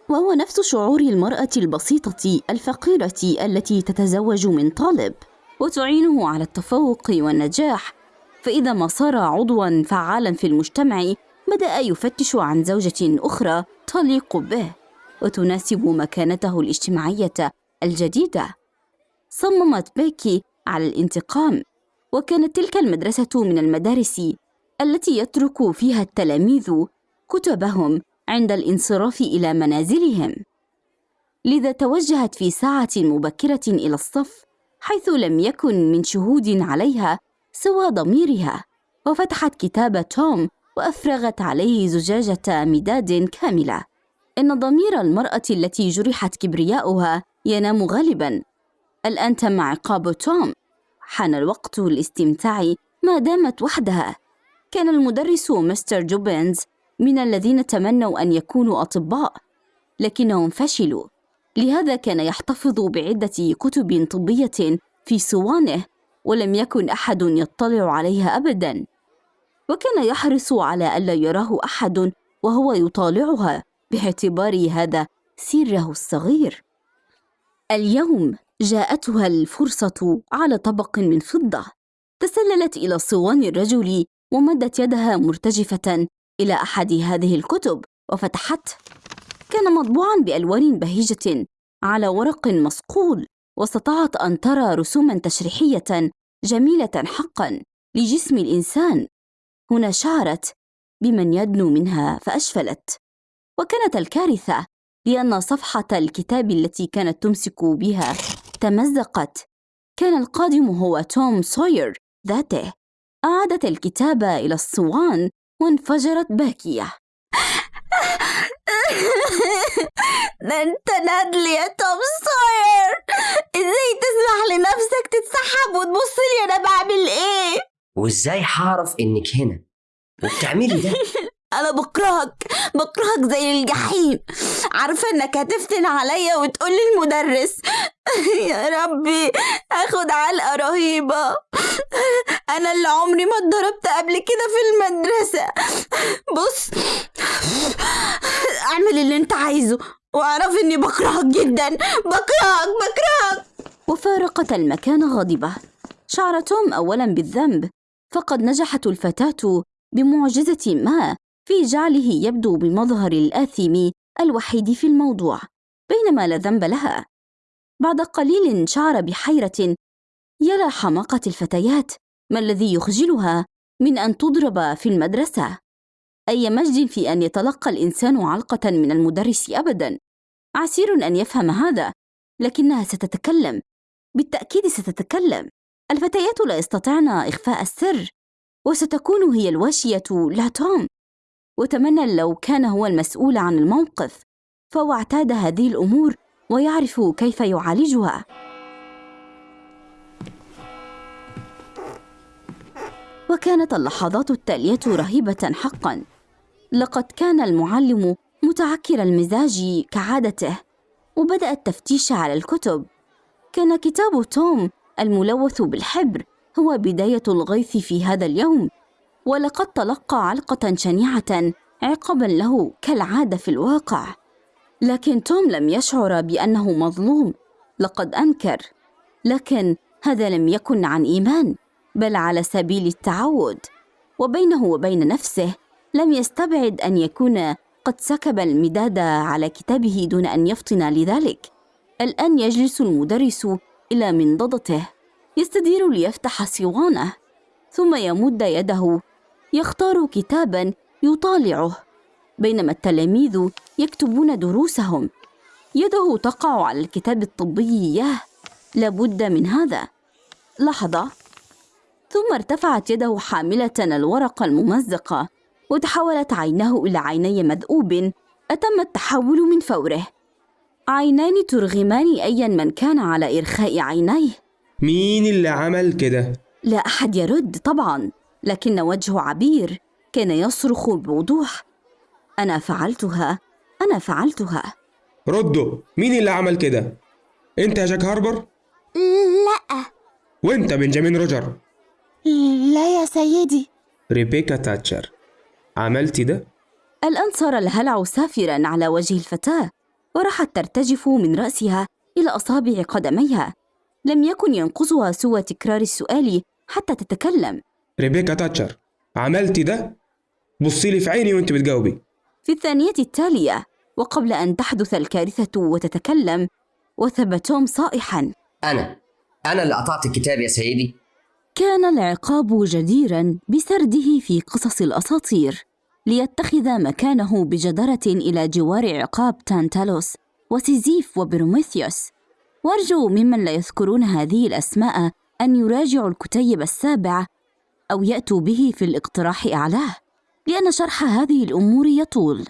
وهو نفس شعور المرأة البسيطة الفقيرة التي تتزوج من طالب وتعينه على التفوق والنجاح. فإذا ما صار عضوا فعالا في المجتمع بدأ يفتش عن زوجة أخرى تليق به وتناسب مكانته الاجتماعية الجديدة. صممت بيكي على الانتقام وكانت تلك المدرسة من المدارس التي يترك فيها التلاميذ كتبهم عند الانصراف إلى منازلهم. لذا توجهت في ساعة مبكرة إلى الصف حيث لم يكن من شهود عليها سوى ضميرها. وفتحت كتاب توم وأفرغت عليه زجاجة مداد كاملة. إن ضمير المرأة التي جرحت كبرياؤها ينام غالبا. الان تم عقاب توم؟ حان الوقت للاستمتاع ما دامت وحدها. كان المدرس مستر جوبنز من الذين تمنوا أن يكونوا أطباء لكنهم فشلوا. لهذا كان يحتفظ بعدة كتب طبية في صوانه ولم يكن أحد يطلع عليها أبدا. وكان يحرص على ألا يراه أحد وهو يطالعها باعتبار هذا سره الصغير. اليوم جاءتها الفرصة على طبق من فضة. تسللت إلى صوان الرجل ومدت يدها مرتجفة إلى أحد هذه الكتب وفتحته كان مطبوعا بألوان بهيجة على ورق مصقول واستطاعت أن ترى رسوما تشريحية جميلة حقا لجسم الإنسان. هنا شعرت بمن يدنو منها فأشفلت. وكانت الكارثة لأن صفحة الكتاب التي كانت تمسك بها تمزقت. كان القادم هو توم سوير ذاته. أعادت الكتاب إلى الصوان وانفجرت باكية. ده [laughs] أنت نادل يا توم سوير! إزاي تسمح لنفسك تتسحب وتبص لي؟ أنا بعمل إيه؟ وإزاي هعرف إنك هنا؟ وبتعملي ده؟ [laughs] أنا بكرهك بكرهك زي الجحيم. عارفة إنك هتفتن عليا وتقول للمدرس [laughs] يا ربي اخد علقة رهيبة. [laughs] أنا اللي عمري ما اتضربت قبل كده في المدرسة. [laughs] بص أعمل اللي أنت عايزه وأعرف إني بكرهك جدا. بكرهك بكرهك. وفارقت المكان غاضبة شعر توم أولا بالذنب فقد نجحت الفتاة بمعجزة ما. في جعله يبدو بمظهر الآثم الوحيد في الموضوع بينما لا ذنب لها. بعد قليل شعر بحيرة يرى حماقة الفتيات ما الذي يخجلها من أن تضرب في المدرسة. أي مجد في أن يتلقى الإنسان علقة من المدرس أبداً. عسير أن يفهم هذا لكنها ستتكلم. بالتأكيد ستتكلم. الفتيات لا يستطعن إخفاء السر وستكون هي الواشية لا توم وتمنى لو كان هو المسؤول عن الموقف فهو اعتاد هذه الأمور ويعرف كيف يعالجها. وكانت اللحظات التالية رهيبة حقا. لقد كان المعلم متعكر المزاج كعادته وبدأ التفتيش على الكتب. كان كتاب توم الملوث بالحبر هو بداية الغيث في هذا اليوم. ولقد تلقى علقة شنيعة عقابا له كالعادة في الواقع. لكن توم لم يشعر بأنه مظلوم. لقد أنكر. لكن هذا لم يكن عن إيمان بل على سبيل التعود. وبينه وبين نفسه لم يستبعد أن يكون قد سكب المداد على كتابه دون أن يفطن لذلك. الآن يجلس المدرس إلى منضدته. يستدير ليفتح صوانه ثم يمد يده يختار كتابا يطالعه بينما التلاميذ يكتبون دروسهم. يده تقع على الكتاب الطبي. اياه لابد من هذا. لحظة. ثم ارتفعت يده حاملة الورقة الممزقة وتحولت عيناه إلى عيني مذؤوب. أتم التحول من فوره. عينان ترغمان ايا من كان على إرخاء عينيه. مين اللي عمل كده؟ لا أحد يرد طبعا. لكن وجه عبير كان يصرخ بوضوح. أنا فعلتها أنا فعلتها. ردوا مين اللي عمل كده؟ أنت يا جاك هاربر؟ لا. وأنت بنجامين روجر؟ لا يا سيدي. ريبيكا تاتشر. عملتي ده؟ الآن صار الهلع سافرا على وجه الفتاة وراحت ترتجف من رأسها إلى أصابع قدميها. لم يكن ينقصها سوى تكرار السؤال حتى تتكلم. ريبيكا تاتشر. عملتي ده؟ بصي لي في عيني وانت بتجاوبي. في الثانية التالية وقبل أن تحدث الكارثة وتتكلم وثب توم صائحا. أنا أنا اللي قطعت الكتاب يا سيدي. كان العقاب جديرا بسرده في قصص الأساطير ليتخذ مكانه بجدارة إلى جوار عقاب تانتالوس وسيزيف وبروميثيوس. وأرجو ممن لا يذكرون هذه الأسماء أن يراجعوا الكتيب السابع أو يأتوا به في الاقتراح أعلاه لأن شرح هذه الأمور يطول.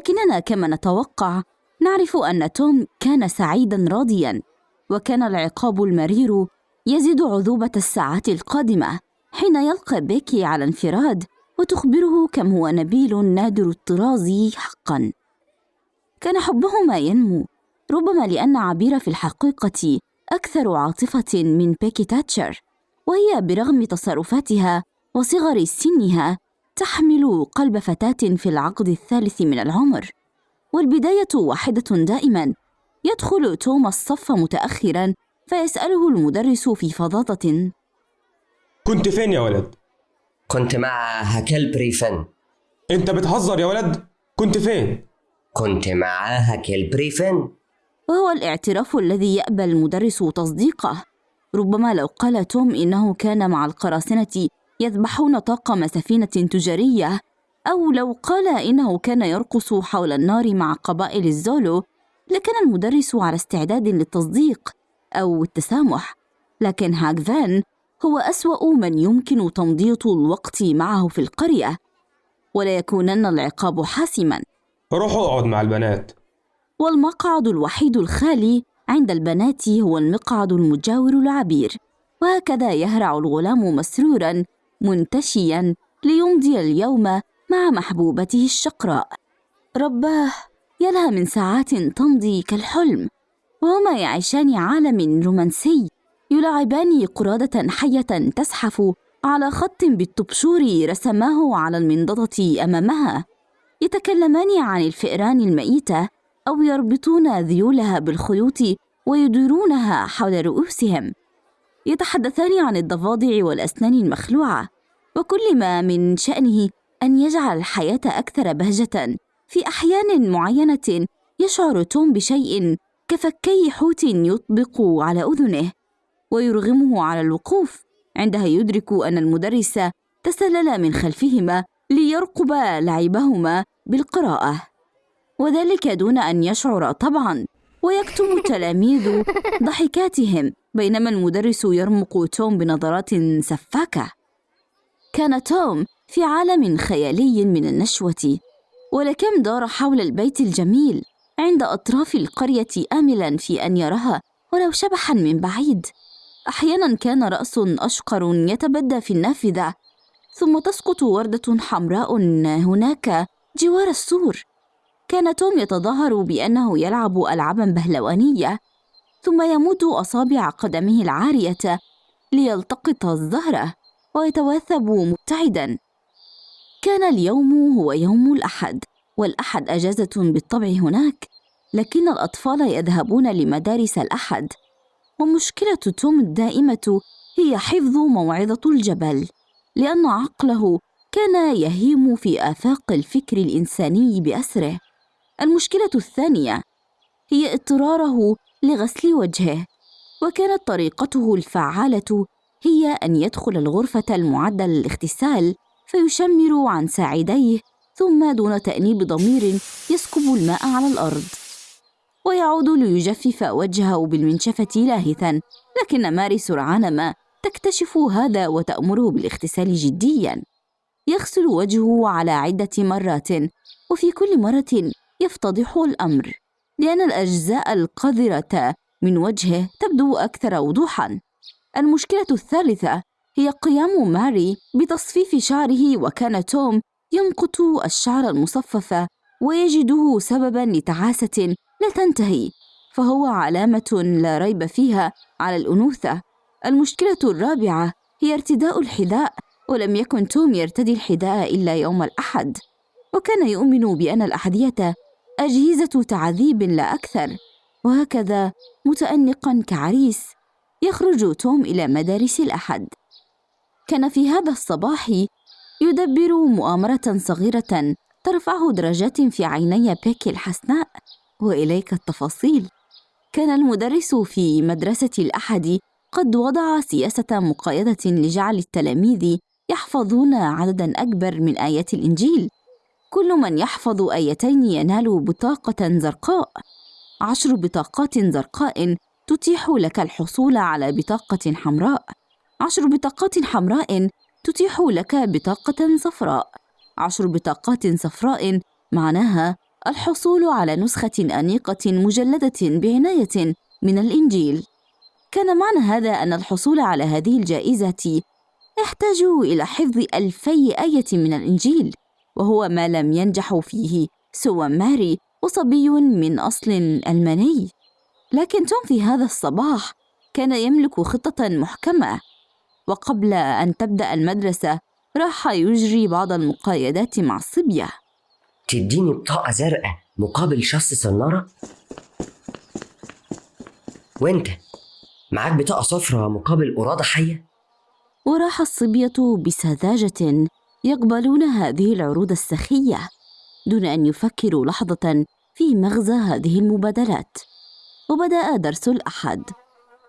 لكننا كما نتوقع نعرف أن توم كان سعيدا راضيا وكان العقاب المرير يزيد عذوبة الساعات القادمة حين يلقى بيكي على انفراد وتخبره كم هو نبيل نادر الطراز حقا. كان حبهما ينمو ربما لأن عبير في الحقيقة أكثر عاطفة من بيكي تاتشر وهي برغم تصرفاتها وصغر سنها تحمل قلب فتاة في العقد الثالث من العمر والبداية واحدة دائما يدخل توم الصف متأخرا فيسأله المدرس في فظاظة كنت فين يا ولد؟ كنت مع هاكلبيري فين أنت بتهزر يا ولد؟ كنت فين؟ كنت مع هاكلبيري فين وهو الاعتراف الذي يأبى المدرس تصديقه ربما لو قال توم إنه كان مع القراصنة يذبحون طاقم سفينة تجارية أو لو قال إنه كان يرقص حول النار مع قبائل الزولو لكان المدرس على استعداد للتصديق أو التسامح. لكن هاك فان هو أسوأ من يمكن تمضيط الوقت معه في القرية ولا يكونن العقاب حاسما. روح اقعد مع البنات. والمقعد الوحيد الخالي عند البنات هو المقعد المجاور العبير. وهكذا يهرع الغلام مسرورا منتشيا ليمضي اليوم مع محبوبته الشقراء. رباه يلها من ساعات تمضي كالحلم وهما يعيشان عالم رومانسي يلاعبان قرادة حية تزحف على خط بالطبشور رسماه على المنضدة أمامها. يتكلمان عن الفئران الميتة أو يربطون ذيولها بالخيوط ويديرونها حول رؤوسهم. يتحدثان عن الضفادع والأسنان المخلوعة وكل ما من شأنه أن يجعل الحياة أكثر بهجة. في أحيان معينة يشعر توم بشيء كفكي حوت يطبق على أذنه ويرغمه على الوقوف. عندها يدرك أن المدرس تسلل من خلفهما ليرقب لعبهما بالقراءة وذلك دون أن يشعر طبعا ويكتم التلاميذ ضحكاتهم. بينما المدرس يرمق توم بنظرات سفاكة. كان توم في عالم خيالي من النشوة ولكم دار حول البيت الجميل عند أطراف القرية آملا في أن يراها ولو شبحا من بعيد. أحيانا كان رأس أشقر يتبدى في النافذة ثم تسقط وردة حمراء هناك جوار السور. كان توم يتظاهر بأنه يلعب ألعابا بهلوانية ثم يمد أصابع قدمه العارية ليلتقط الزهرة ويتواثب مبتعدا. كان اليوم هو يوم الأحد والأحد أجازة بالطبع هناك لكن الأطفال يذهبون لمدارس الأحد. ومشكلة توم الدائمة هي حفظ موعظة الجبل لأن عقله كان يهيم في آفاق الفكر الإنساني بأسره. المشكلة الثانية هي اضطراره لغسل وجهه. وكانت طريقته الفعالة هي أن يدخل الغرفة المعدة للاغتسال فيشمر عن ساعديه ثم دون تأنيب ضمير يسكب الماء على الأرض. ويعود ليجفف وجهه بالمنشفة لاهثا. لكن ماري سرعان ما تكتشف هذا وتأمره بالاغتسال جديا. يغسل وجهه على عدة مرات وفي كل مرة يفتضح الأمر. لأن الأجزاء القذرة من وجهه تبدو أكثر وضوحا. المشكلة الثالثة هي قيام ماري بتصفيف شعره وكان توم يمقت الشعر المصفف ويجده سببا لتعاسة لا تنتهي فهو علامة لا ريب فيها على الأنوثة. المشكلة الرابعة هي ارتداء الحذاء ولم يكن توم يرتدي الحذاء إلا يوم الأحد. وكان يؤمن بأن الأحذية أجهزة تعذيب لا أكثر. وهكذا متأنقا كعريس يخرج توم إلى مدارس الأحد. كان في هذا الصباح يدبر مؤامرة صغيرة ترفعه درجات في عيني بيكي الحسناء. وإليك التفاصيل. كان المدرس في مدرسة الأحد قد وضع سياسة مقايضة لجعل التلاميذ يحفظون عددا أكبر من آيات الإنجيل. كل من يحفظ آيتين ينال بطاقة زرقاء. عشر بطاقات زرقاء تتيح لك الحصول على بطاقة حمراء. عشر بطاقات حمراء تتيح لك بطاقة صفراء. عشر بطاقات صفراء معناها الحصول على نسخة أنيقة مجلدة بعناية من الإنجيل. كان معنى هذا أن الحصول على هذه الجائزة يحتاج إلى حفظ ألفي آية من الإنجيل. وهو ما لم ينجح فيه سوى ماري وصبي من أصل ألماني. لكن توم في هذا الصباح كان يملك خطة محكمة وقبل أن تبدأ المدرسة راح يجري بعض المقايدات مع الصبية تديني بطاقة زرقاء مقابل شخص صنارة؟ وانت؟ معاك بطاقة صفراء مقابل قرادة حية؟ وراح الصبية بسذاجة يقبلون هذه العروض السخية دون أن يفكروا لحظة في مغزى هذه المبادلات. وبدأ درس الأحد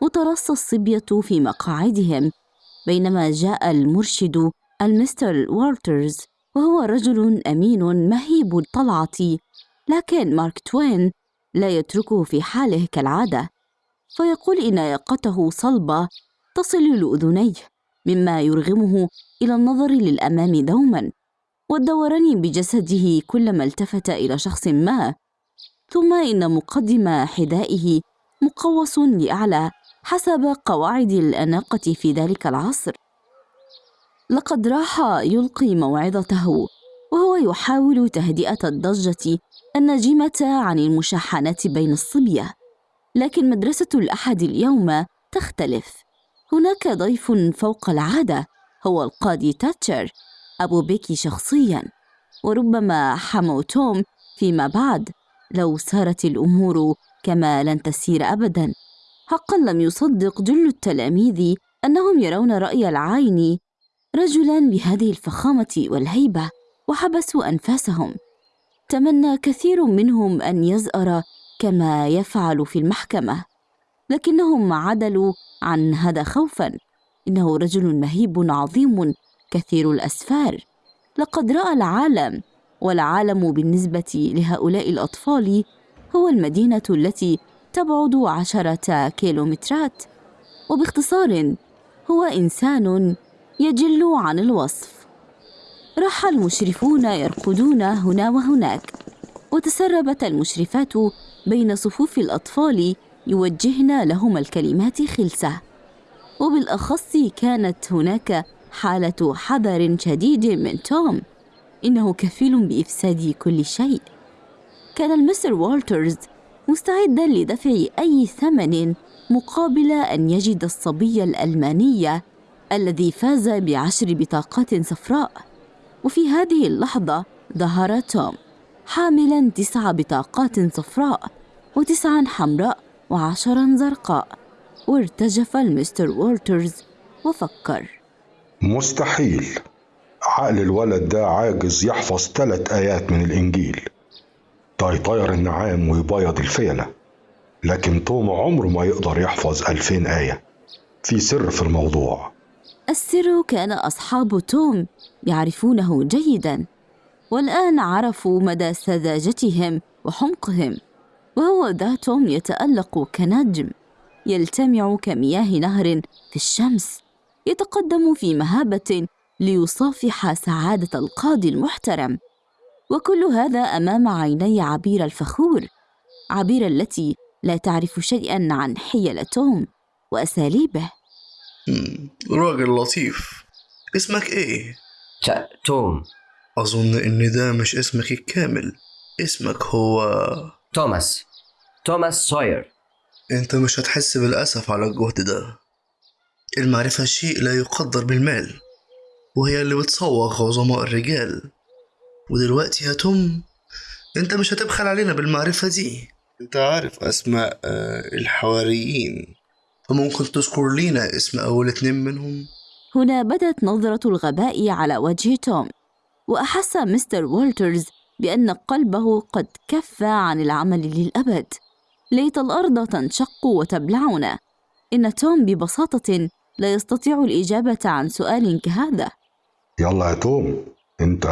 وترص الصبية في مقاعدهم بينما جاء المرشد المستر والترز وهو رجل أمين مهيب الطلعة لكن مارك توين لا يتركه في حاله كالعادة فيقول إن ياقته صلبة تصل لأذنيه. مما يرغمه إلى النظر للأمام دوما والدوران بجسده كلما التفت إلى شخص ما ثم إن مقدم حذائه مقوس لأعلى حسب قواعد الأناقة في ذلك العصر. لقد راح يلقي موعظته وهو يحاول تهدئة الضجة الناجمة عن المشاحنات بين الصبية لكن مدرسة الأحد اليوم تختلف. هناك ضيف فوق العادة هو القاضي تاتشر. أبو بيكي شخصيا. وربما حمو توم فيما بعد. لو سارت الأمور كما لن تسير أبدا. حقا لم يصدق جل التلاميذ أنهم يرون رأي العين رجلا بهذه الفخامة والهيبة وحبسوا أنفاسهم. تمنى كثير منهم أن يزأر كما يفعل في المحكمة. لكنهم عدلوا عن هذا خوفا. إنه رجل مهيب عظيم كثير الأسفار. لقد رأى العالم والعالم بالنسبة لهؤلاء الأطفال هو المدينة التي تبعد عشرة كيلومترات. وباختصار هو إنسان يجل عن الوصف. راح المشرفون يرقدون هنا وهناك وتسربت المشرفات بين صفوف الأطفال يوجهن لهم الكلمات خلسة. وبالأخص كانت هناك حالة حذر شديد من توم. إنه كفيل بإفساد كل شيء. كان المستر والترز مستعدا لدفع أي ثمن مقابل أن يجد الصبي الألماني الذي فاز بعشر بطاقات صفراء. وفي هذه اللحظة ظهر توم حاملا تسع بطاقات صفراء وتسعا حمراء. وعشرا زرقاء وارتجف المستر والترز وفكر. مستحيل. عقل الولد ده عاجز يحفظ ثلاث آيات من الإنجيل. ده يطير النعام ويبيض الفيلة. لكن توم عمره ما يقدر يحفظ ألفين آية. في سر في الموضوع. السر كان أصحاب توم يعرفونه جيدا والآن عرفوا مدى سذاجتهم وحمقهم. وهو ذا توم يتألق كنجم يلتمع كمياه نهر في الشمس يتقدم في مهابة ليصافح سعادة القاضي المحترم. وكل هذا أمام عيني عبير الفخور عبير التي لا تعرف شيئا عن حيل توم وأساليبه راجل لطيف. اسمك إيه؟ توم أظن إن ده مش اسمك الكامل. اسمك هو توماس توماس سوير أنت مش هتحس بالأسف على الجهد ده. المعرفة شيء لا يقدر بالمال وهي اللي بتصوغ عظماء الرجال. ودلوقتي يا توم أنت مش هتبخل علينا بالمعرفة دي. أنت عارف أسماء آه، الحواريين. فممكن تذكر لينا اسم أول اتنين منهم؟ هنا بدت نظرة الغباء على وجه توم وأحس مستر والترز بأن قلبه قد كف عن العمل للأبد. ليت الأرض تنشق وتبلعنا. إن توم ببساطة لا يستطيع الإجابة عن سؤال كهذا. يلا يا توم أنت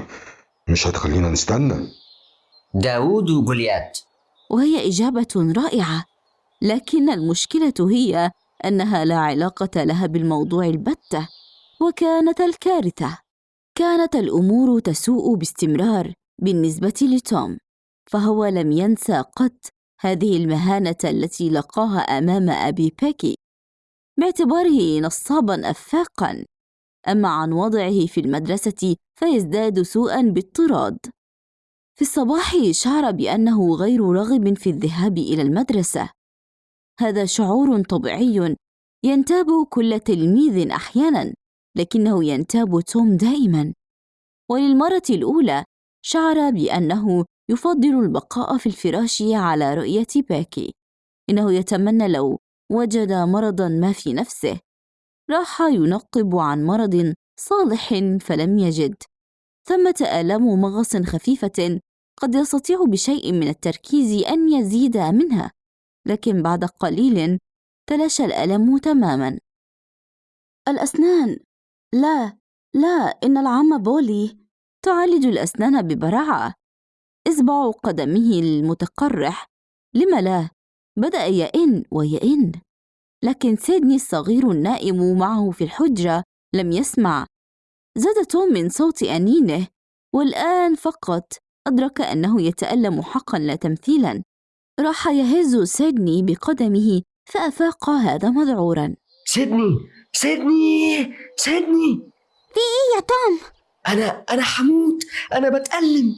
[clears throat] مش هتخلينا نستنى. داوود وجوليات وهي إجابة رائعة. لكن المشكلة هي أنها لا علاقة لها بالموضوع البتة وكانت الكارثة. كانت الأمور تسوء باستمرار بالنسبة لتوم فهو لم ينسى قط هذه المهانة التي لقاها أمام أبي بيكي باعتباره نصابا أفاقا. أما عن وضعه في المدرسة فيزداد سوءا بالطراد في الصباح شعر بأنه غير راغب في الذهاب إلى المدرسة. هذا شعور طبيعي ينتاب كل تلميذ أحيانا. لكنه ينتاب توم دائما. وللمرة الأولى شعر بأنه يفضل البقاء في الفراش على رؤية باكي. إنه يتمنى لو وجد مرضا ما في نفسه. راح ينقب عن مرض صالح فلم يجد. ثمة آلام مغص خفيفة قد يستطيع بشيء من التركيز أن يزيد منها. لكن بعد قليل تلاشى الألم تماما. الأسنان لا لا إن العم بولي تعالج الأسنان ببراعة. إصبع قدمه المتقرح. لم لا؟ بدأ يئن ويئن لكن سيدني الصغير النائم معه في الحجرة لم يسمع. زاد توم من صوت أنينه. والآن فقط أدرك أنه يتألم حقا لا تمثيلا. راح يهز سيدني بقدمه فأفاق هذا مذعورا. سيدني سيدني سيدني. في إيه يا توم؟ أنا أنا حموت. أنا بتألم.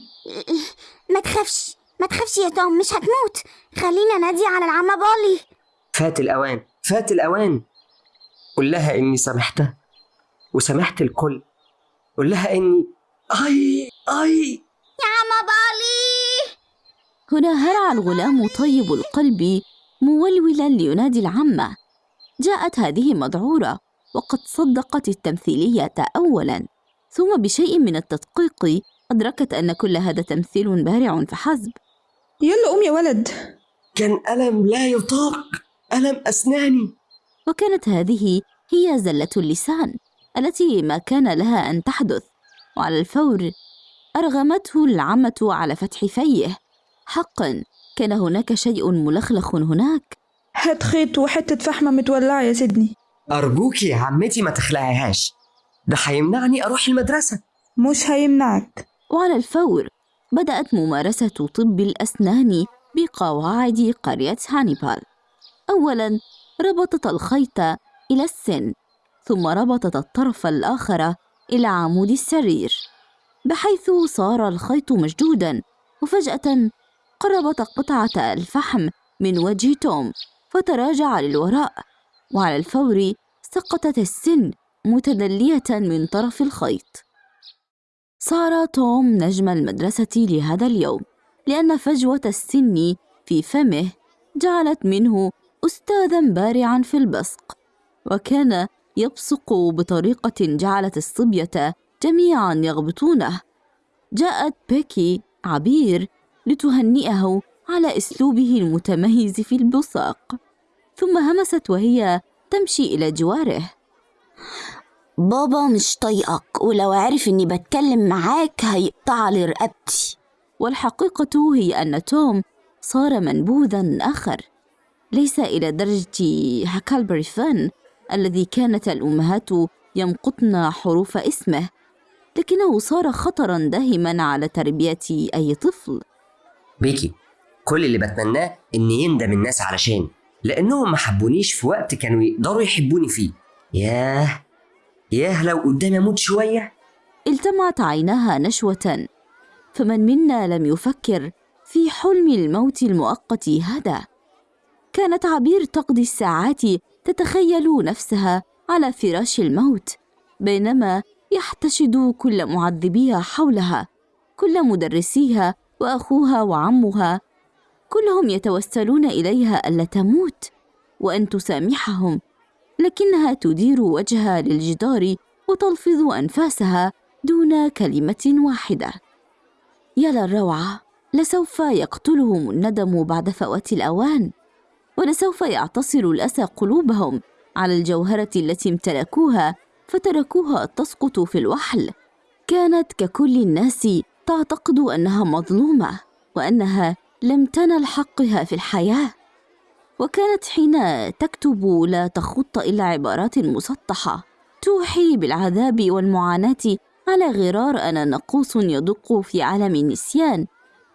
ما تخافش ما تخافش يا توم مش هتموت. خلينا نادي على العم بولي فات الأوان فات الأوان. قل لها إني سامحتها وسامحت الكل. قل لها إني أي أي. يا عم بولي هنا هرع الغلام طيب القلب مولولا لينادي العمة جاءت هذه مذعورة وقد صدقت التمثيلية أولا. ثم بشيء من التدقيق أدركت أن كل هذا تمثيل بارع فحسب. يلا قوم يا ولد. كان ألم لا يطاق. ألم أسناني. وكانت هذه هي زلة اللسان التي ما كان لها أن تحدث. وعلى الفور أرغمته العمة على فتح فيه. حقا كان هناك شيء ملخلخ هناك. هات خيط وحتة فحمة متولعة يا سيدني. أرجوك يا عمتي ما تخلعيهاش. ده هيمنعني أروح المدرسة. مش هيمنعك. وعلى الفور بدأت ممارسة طب الأسنان بقواعد قرية هانيبال. أولا ربطت الخيط إلى السن ثم ربطت الطرف الآخر إلى عمود السرير بحيث صار الخيط مشدودا وفجأة قربت قطعة الفحم من وجه توم فتراجع للوراء. وعلى الفور سقطت السن متدلية من طرف الخيط. صار توم نجم المدرسة لهذا اليوم لأن فجوة السن في فمه جعلت منه أستاذا بارعا في البصق وكان يبصق بطريقة جعلت الصبية جميعا يغبطونه. جاءت بيكي عبير لتهنئه على أسلوبه المتميز في البصاق ثم همست وهي تمشي إلى جواره. بابا مش طايقك ولو عرف إني بتكلم معاك هيقطع لي رقبتي. والحقيقة هي أن توم صار منبوذا آخر. ليس إلى درجة هاكلبري فان الذي كانت الأمهات يمقطن حروف اسمه لكنه صار خطرا داهما على تربية أي طفل. بيكي كل اللي بتمناه إن يندم الناس علشان لأنهم ما حبونيش في وقت كانوا يقدروا يحبوني فيه. ياه ياه لو قدامي أموت شوية. التمعت عيناها نشوة. فمن منا لم يفكر في حلم الموت المؤقت هذا. كانت عبير تقضي الساعات تتخيل نفسها على فراش الموت بينما يحتشد كل معذبيها حولها كل مدرسيها وأخوها وعمها كلهم يتوسلون إليها ألا تموت وأن تسامحهم لكنها تدير وجهها للجدار وتلفظ أنفاسها دون كلمة واحدة. يا للروعه لسوف يقتلهم الندم بعد فوات الأوان ولسوف يعتصر الأسى قلوبهم على الجوهرة التي امتلكوها فتركوها تسقط في الوحل. كانت ككل الناس تعتقد أنها مظلومة وأنها لم تنل حقها في الحياة. وكانت حين تكتب لا تخط إلا عبارات مسطحة توحي بالعذاب والمعاناة على غرار أنا نقوص يدق في عالم النسيان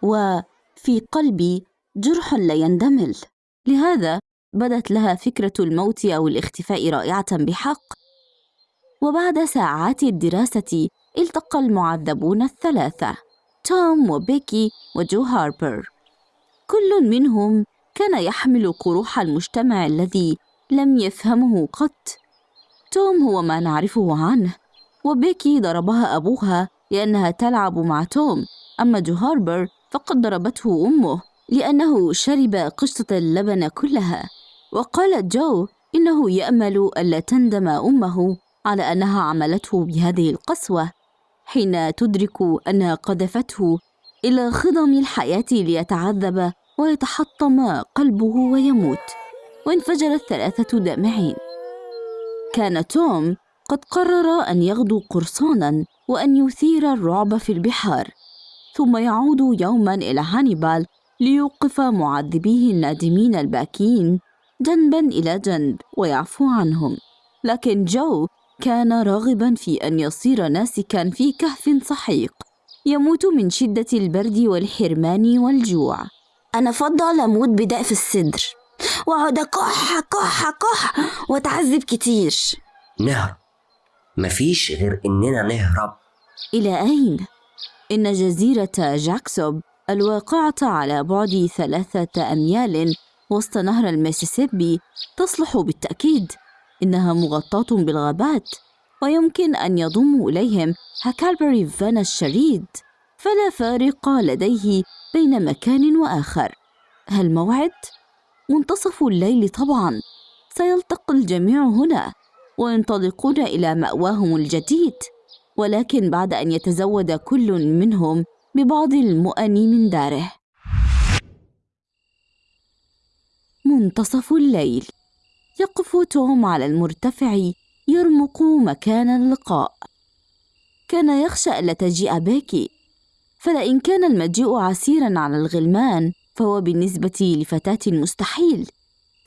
وفي في قلبي جرح لا يندمل. لهذا بدت لها فكرة الموت أو الاختفاء رائعة بحق. وبعد ساعات الدراسة التقى المعذبون الثلاثة توم وبيكي وجو هاربر. كل منهم كان يحمل قروح المجتمع الذي لم يفهمه قط. توم هو ما نعرفه عنه وبيكي ضربها أبوها لأنها تلعب مع توم. أما جو هاربر فقد ضربته أمه لأنه شرب قشطة اللبن كلها. وقالت جو إنه يأمل ألا تندم أمه على أنها عملته بهذه القسوة حين تدرك أنها قذفته إلى خضم الحياة ليتعذب ويتحطم قلبه ويموت. وانفجر الثلاثة دامعين. كان توم قد قرر أن يغدو قرصانا وأن يثير الرعب في البحار. ثم يعود يوما إلى هانيبال ليوقف معذبيه النادمين الباكين جنبا إلى جنب ويعفو عنهم. لكن جو كان راغبا في أن يصير ناسكا في كهف سحيق يموت من شدة البرد والحرمان والجوع. أنا أفضل أموت بداء في الصدر. وأقعد كح كح كح وأتعذب كتير. نهرب مفيش غير إننا نهرب. إلى أين؟ إن جزيرة جاكسوب الواقعة على بعد ثلاثة أميال وسط نهر الميسيسيبي تصلح بالتأكيد إنها مغطاة بالغابات. ويمكن أن يضم إليهم هاكالبري فانا الشريد فلا فارق لديه بين مكان وآخر. هل موعد؟ منتصف الليل طبعا. سيلتقي الجميع هنا وينطلقون إلى مأواهم الجديد. ولكن بعد أن يتزود كل منهم ببعض المؤن من داره. منتصف الليل. يقف توم على المرتفع يرمق مكان اللقاء. كان يخشى ألا تجيء بيكي فلئن كان المجيء عسيرا على الغلمان فهو بالنسبة لفتاة مستحيل.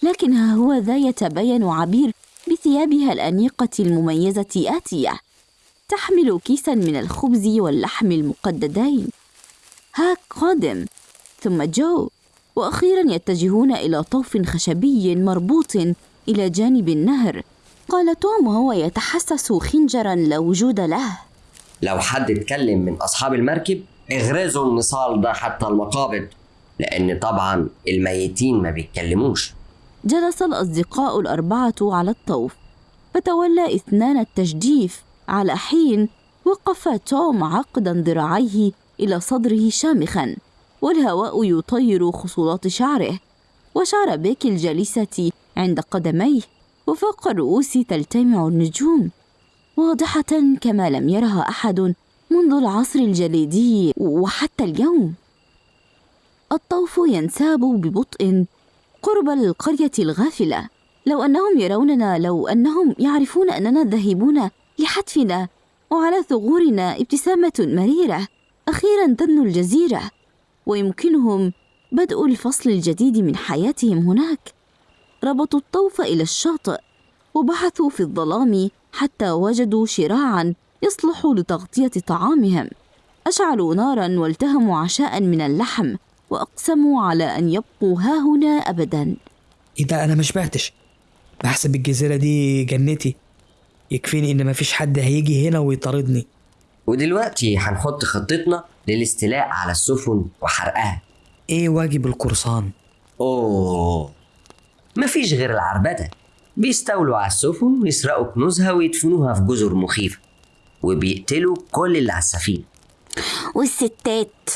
لكن ها هو ذا يتبين عبير بثيابها الأنيقة المميزة آتية تحمل كيسا من الخبز واللحم المقددين. هاك قادم. ثم جو. وأخيرا يتجهون إلى طوف خشبي مربوط إلى جانب النهر. قال توم وهو يتحسس خنجرا لا وجود له. لو حد اتكلم من أصحاب المركب اغرزوا النصال ده حتى المقابض لأن طبعا الميتين ما بيتكلموش. جلس الأصدقاء الأربعة على الطوف فتولى اثنان التجديف. على حين وقف توم عقدا ذراعيه إلى صدره شامخا والهواء يطير خصولات شعره وشعر بيكي الجالسة عند قدميه. وفوق الرؤوس تلتمع النجوم واضحة كما لم يرها أحد منذ العصر الجليدي وحتى اليوم. الطوف ينساب ببطء قرب القرية الغافلة. لو أنهم يروننا لو أنهم يعرفون أننا ذاهبون لحتفنا وعلى ثغورنا ابتسامة مريرة أخيرا تدنو الجزيرة ويمكنهم بدء الفصل الجديد من حياتهم هناك. ربطوا الطوف إلى الشاطئ وبحثوا في الظلام حتى وجدوا شراعا يصلح لتغطية طعامهم. أشعلوا نارا والتهموا عشاء من اللحم وأقسموا على أن يبقوا ها هنا أبدا. إيه ده أنا ما شبعتش بحسب الجزيرة دي جنتي. يكفيني إن مفيش حد هيجي هنا ويطاردني. ودلوقتي هنحط خطتنا للاستيلاء على السفن وحرقها. إيه واجب القرصان؟ أوه. مفيش غير العربدة. بيستولوا على السفن ويسرقوا كنوزها ويدفنوها في جزر مخيفة وبيقتلوا كل اللي على السفينة. والستات.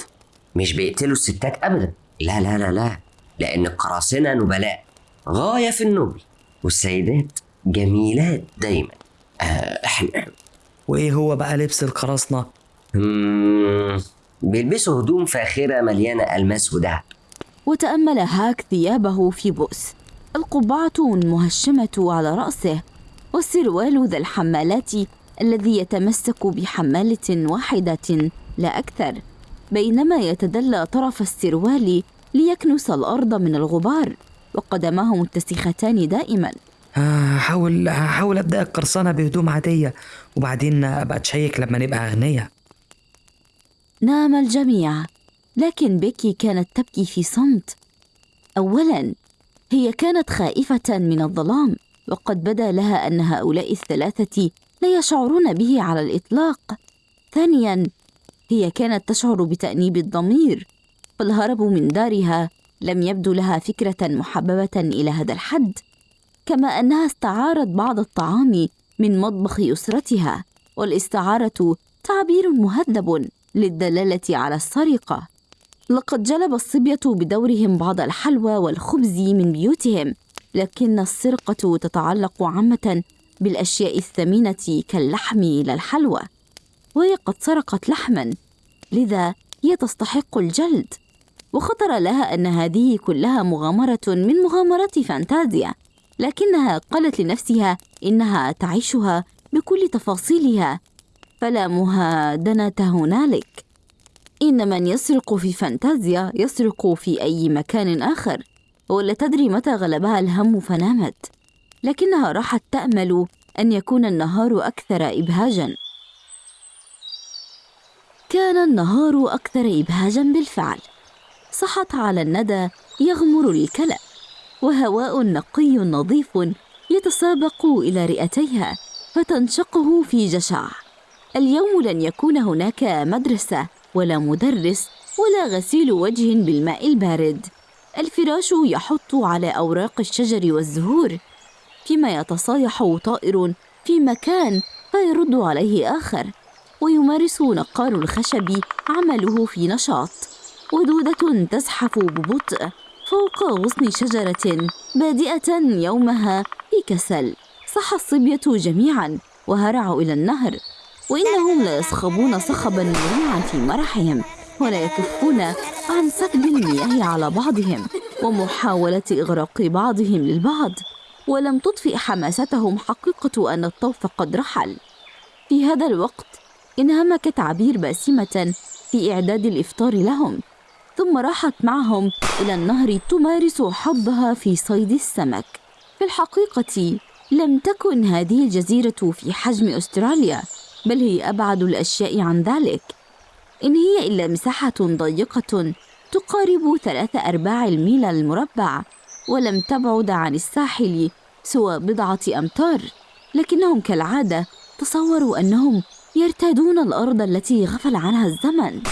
مش بيقتلوا الستات أبدا. لا لا لا لا. لأن القراصنة نبلاء. غاية في النبل والسيدات جميلات دايما. آه إحنا. وإيه هو بقى لبس القراصنة؟ بيلبسوا هدوم فاخرة مليانة ألماس ودهب. وتأمل هاك ثيابه في بؤس. القبعة المهشمة على رأسه والسروال ذا الحمالات الذي يتمسك بحمالة واحدة لا أكثر. بينما يتدلى طرف السروال ليكنس الأرض من الغبار وقدماه متسختان دائما. هحاول هحاول أبدأ القرصنة بهدوم عادية وبعدين أبقى أتشيك لما نبقى أغنياء. نام الجميع لكن بيكي كانت تبكي في صمت. اولا هي كانت خائفة من الظلام وقد بدا لها أن هؤلاء الثلاثة لا يشعرون به على الإطلاق. ثانيا هي كانت تشعر بتأنيب الضمير فالهرب من دارها لم يبدو لها فكرة محببة إلى هذا الحد كما أنها استعارت بعض الطعام من مطبخ أسرتها والاستعارة تعبير مهذب للدلالة على السرقة. لقد جلب الصبية بدورهم بعض الحلوى والخبز من بيوتهم لكن السرقة تتعلق عامة بالأشياء الثمينة كاللحم إلى الحلوى وهي قد سرقت لحما لذا هي تستحق الجلد. وخطر لها أن هذه كلها مغامرة من مغامرات فانتازيا لكنها قالت لنفسها إنها تعيشها بكل تفاصيلها فلا مهادنة هنالك. إن من يسرق في فانتازيا يسرق في أي مكان آخر. ولا تدري متى غلبها الهم فنامت. لكنها راحت تأمل أن يكون النهار أكثر ابهاجا. كان النهار أكثر ابهاجا بالفعل. صحت على الندى يغمر الكلا وهواء نقي نظيف يتسابق إلى رئتيها فتنشقه في جشع اليوم لن يكون هناك مدرسة ولا مدرس ولا غسيل وجه بالماء البارد. الفراش يحط على أوراق الشجر والزهور فيما يتصايح طائر في مكان فيرد عليه آخر. ويمارس نقار الخشب عمله في نشاط. ودودة تزحف ببطء فوق غصن شجرة بادئة يومها في كسل صح الصبية جميعا وهرعوا إلى النهر. وإنهم ليصخبون صخبا مريعا في مرحهم ولا يكفون عن سكب المياه على بعضهم ومحاولة إغراق بعضهم للبعض. ولم تطفئ حماستهم حقيقة أن الطوف قد رحل. في هذا الوقت انهمكت عبير باسمة في إعداد الإفطار لهم ثم راحت معهم إلى النهر تمارس حظها في صيد السمك. في الحقيقة لم تكن هذه الجزيرة في حجم أستراليا. بل هي أبعد الأشياء عن ذلك. إن هي إلا مساحة ضيقة تقارب ثلاثة أرباع الميل المربع ولم تبعد عن الساحل سوى بضعة أمتار. لكنهم كالعادة تصوروا أنهم يرتادون الأرض التي غفل عنها الزمن.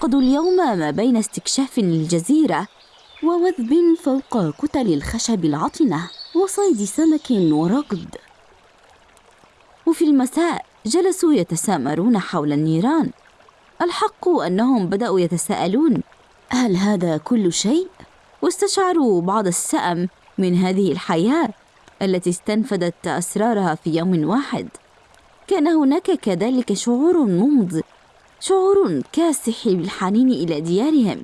قضوا اليوم ما بين استكشاف للجزيرة ووثب فوق كتل الخشب العطنة وصيد سمك ورقد. وفي المساء جلسوا يتسامرون حول النيران. الحق أنهم بدأوا يتساءلون هل هذا كل شيء؟ واستشعروا بعض السأم من هذه الحياة التي استنفدت أسرارها في يوم واحد. كان هناك كذلك شعور ممض شعور كاسح بالحنين إلى ديارهم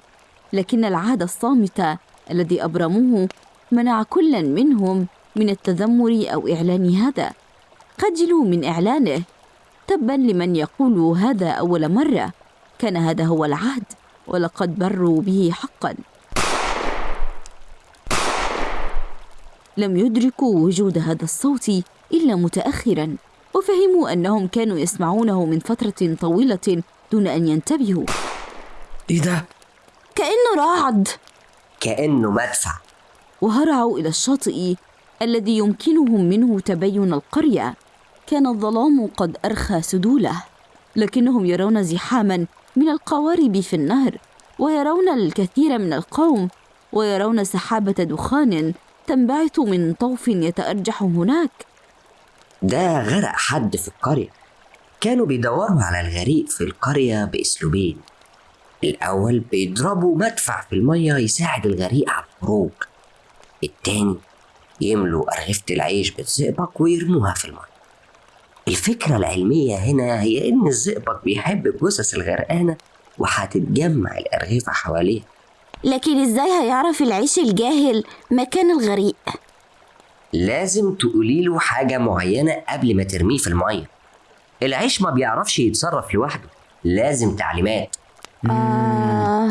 لكن العهد الصامت الذي أبرموه منع كلا منهم من التذمر أو إعلان هذا. خجلوا من إعلانه. تبا لمن يقول هذا أول مرة. كان هذا هو العهد ولقد بروا به حقا. لم يدركوا وجود هذا الصوت إلا متاخرا وفهموا أنهم كانوا يسمعونه من فترة طويلة دون أن ينتبهوا. إيه ده؟ كأنه رعد. كأنه مدفع. وهرعوا إلى الشاطئ الذي يمكنهم منه تبين القرية. كان الظلام قد أرخى سدوله لكنهم يرون زحاما من القوارب في النهر ويرون الكثير من القوم ويرون سحابة دخان تنبعث من طوف يتأرجح هناك. ده غرق حد في القرية. كانوا بيدوروا على الغريق في القرية بأسلوبين. الأول بيضربوا مدفع في المية يساعد الغريق على الخروج. التاني يملوا أرغفة العيش بالزئبق ويرموها في المية. الفكرة العلمية هنا هي إن الزئبق بيحب الجثث الغرقانة وهتتجمع الأرغفة حواليه لكن إزاي هيعرف العيش الجاهل مكان الغريق؟ لازم تقولي له حاجة معينة قبل ما ترميه في المية. العيش ما بيعرفش يتصرف لوحده لازم تعليمات. آه.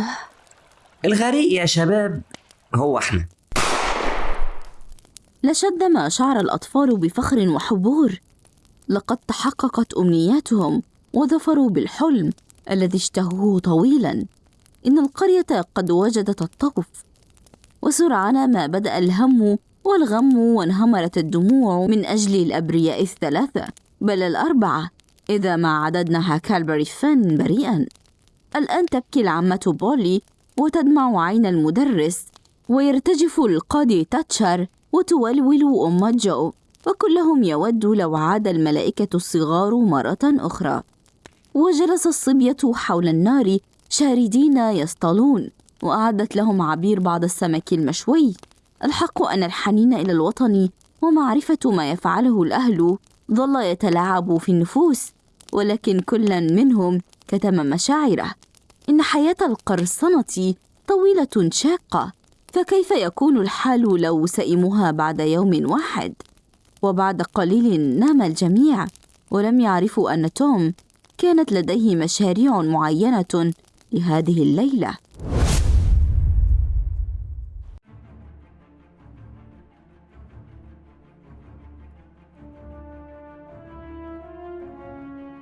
الغريق يا شباب هو إحنا. لشد ما شعر الأطفال بفخر وحبور. لقد تحققت أمنياتهم وظفروا بالحلم الذي اشتهوه طويلا. إن القرية قد وجدت الطوف وسرعان ما بدأ الهم والغم وانهمرت الدموع من أجل الأبرياء الثلاثة بل الأربعة إذا ما عددنا كالبري فين بريئا. الآن تبكي العمة بولي وتدمع عين المدرس ويرتجف القاضي تاتشر وتولول أم جو. وكلهم يود لو عاد الملائكة الصغار مرة أخرى. وجلس الصبية حول النار شاردين يصطلون وأعدت لهم عبير بعض السمك المشوي. الحق أن الحنين إلى الوطن ومعرفة ما يفعله الأهل ظل يتلاعب في النفوس ولكن كل منهم كتم مشاعره. إن حياة القرصنة طويلة شاقة فكيف يكون الحال لو سئموها بعد يوم واحد؟ وبعد قليل نام الجميع ولم يعرفوا أن توم كانت لديه مشاريع معينة لهذه الليلة.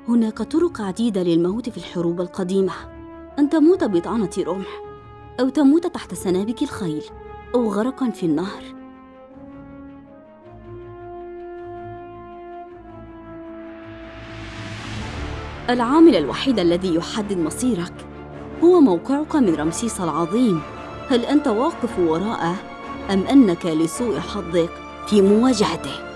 هناك طرق عديدة للموت في الحروب القديمة. أن تموت بطعنة رمح أو تموت تحت سنابك الخيل أو غرقا في النهر. العامل الوحيد الذي يحدد مصيرك هو موقعك من رمسيس العظيم هل أنت واقف وراءه أم أنك لسوء حظك في مواجهته؟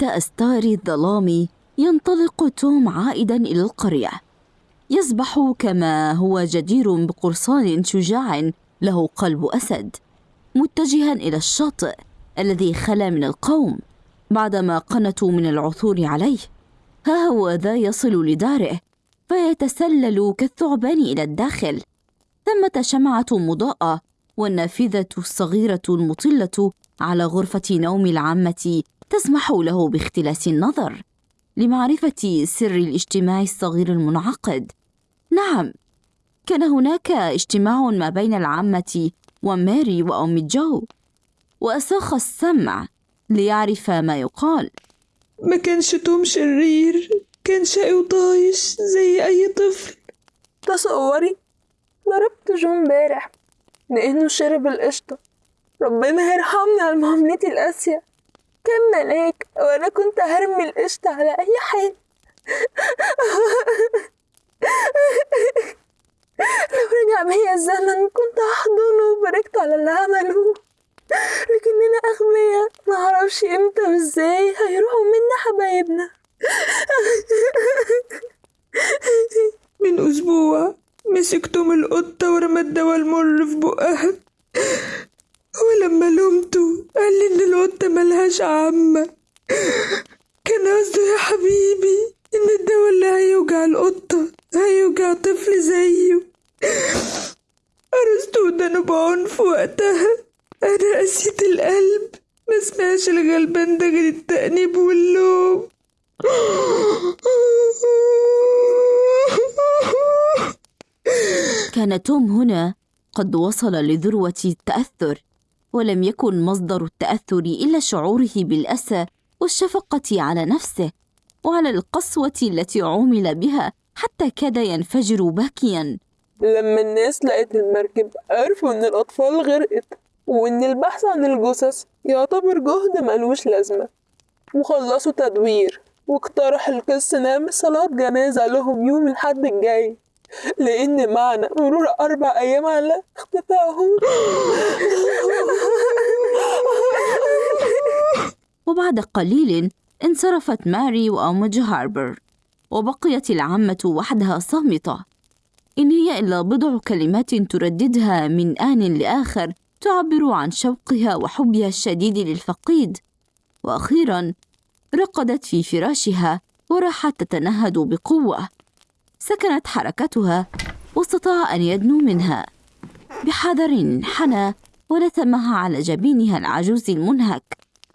تحت أستار الظلام ينطلق توم عائدا إلى القرية. يسبح كما هو جدير بقرصان شجاع له قلب أسد متجها إلى الشاطئ الذي خلا من القوم بعدما قنتوا من العثور عليه. ها هو ذا يصل لداره فيتسلل كالثعبان إلى الداخل. ثمة شمعة مضاءة والنافذة الصغيرة المطلة على غرفة نوم العامة تسمح له باختلاس النظر لمعرفة سر الاجتماع الصغير المنعقد. نعم كان هناك اجتماع ما بين العامة وماري وأم جو وأساخ السمع ليعرف ما يقال. ما كانش توم شرير كان شقي وطايش زي أي طفل. تصوري ضربت جو امبارح لأنه شرب القشطة. ربنا يرحمني على معاملتي القاسية. كان ملاك وأنا كنت هرمي القشطة على أي حاجة لو رجع بيا الزمن كنت هحضنه وباركت على اللي عمله. لكننا أغبياء معرفش إمتى وإزاي هيروحوا منا حبايبنا. من أسبوع مسك توم القطة ورمى الدواء المر في بقها. ولما لومته قال لي إن القطة ملهاش عامة. كان قصده يا حبيبي إن الدواء اللي هيوجع القطة هيوجع طفل زيه. قرصت ودانه بعنف وقتها. أنا قسيت القلب ما سمعش الغلبان ده غير التأنيب واللوم. كان توم هنا قد وصل لذروة التأثر ولم يكن مصدر التأثر إلا شعوره بالأسى والشفقة على نفسه وعلى القسوة التي عومل بها حتى كاد ينفجر باكيا. لما الناس لقت المركب عرفوا إن الأطفال غرقت وإن البحث عن الجثث يعتبر جهد ملوش لازمة. وخلصوا تدوير واقترح القس نعمل صلاة جنازة لهم يوم الحد الجاي. لأن معنى مرور أربع أيام على اختفائهم. وبعد قليل انصرفت ماري وأمج هاربر وبقيت العمة وحدها صامتة. إن هي إلا بضع كلمات ترددها من آن لآخر تعبر عن شوقها وحبها الشديد للفقيد. وأخيرا رقدت في فراشها وراحت تتنهد بقوة. سكنت حركتها واستطاع أن يدنو منها. بحذر انحنى ولثمها على جبينها العجوز المنهك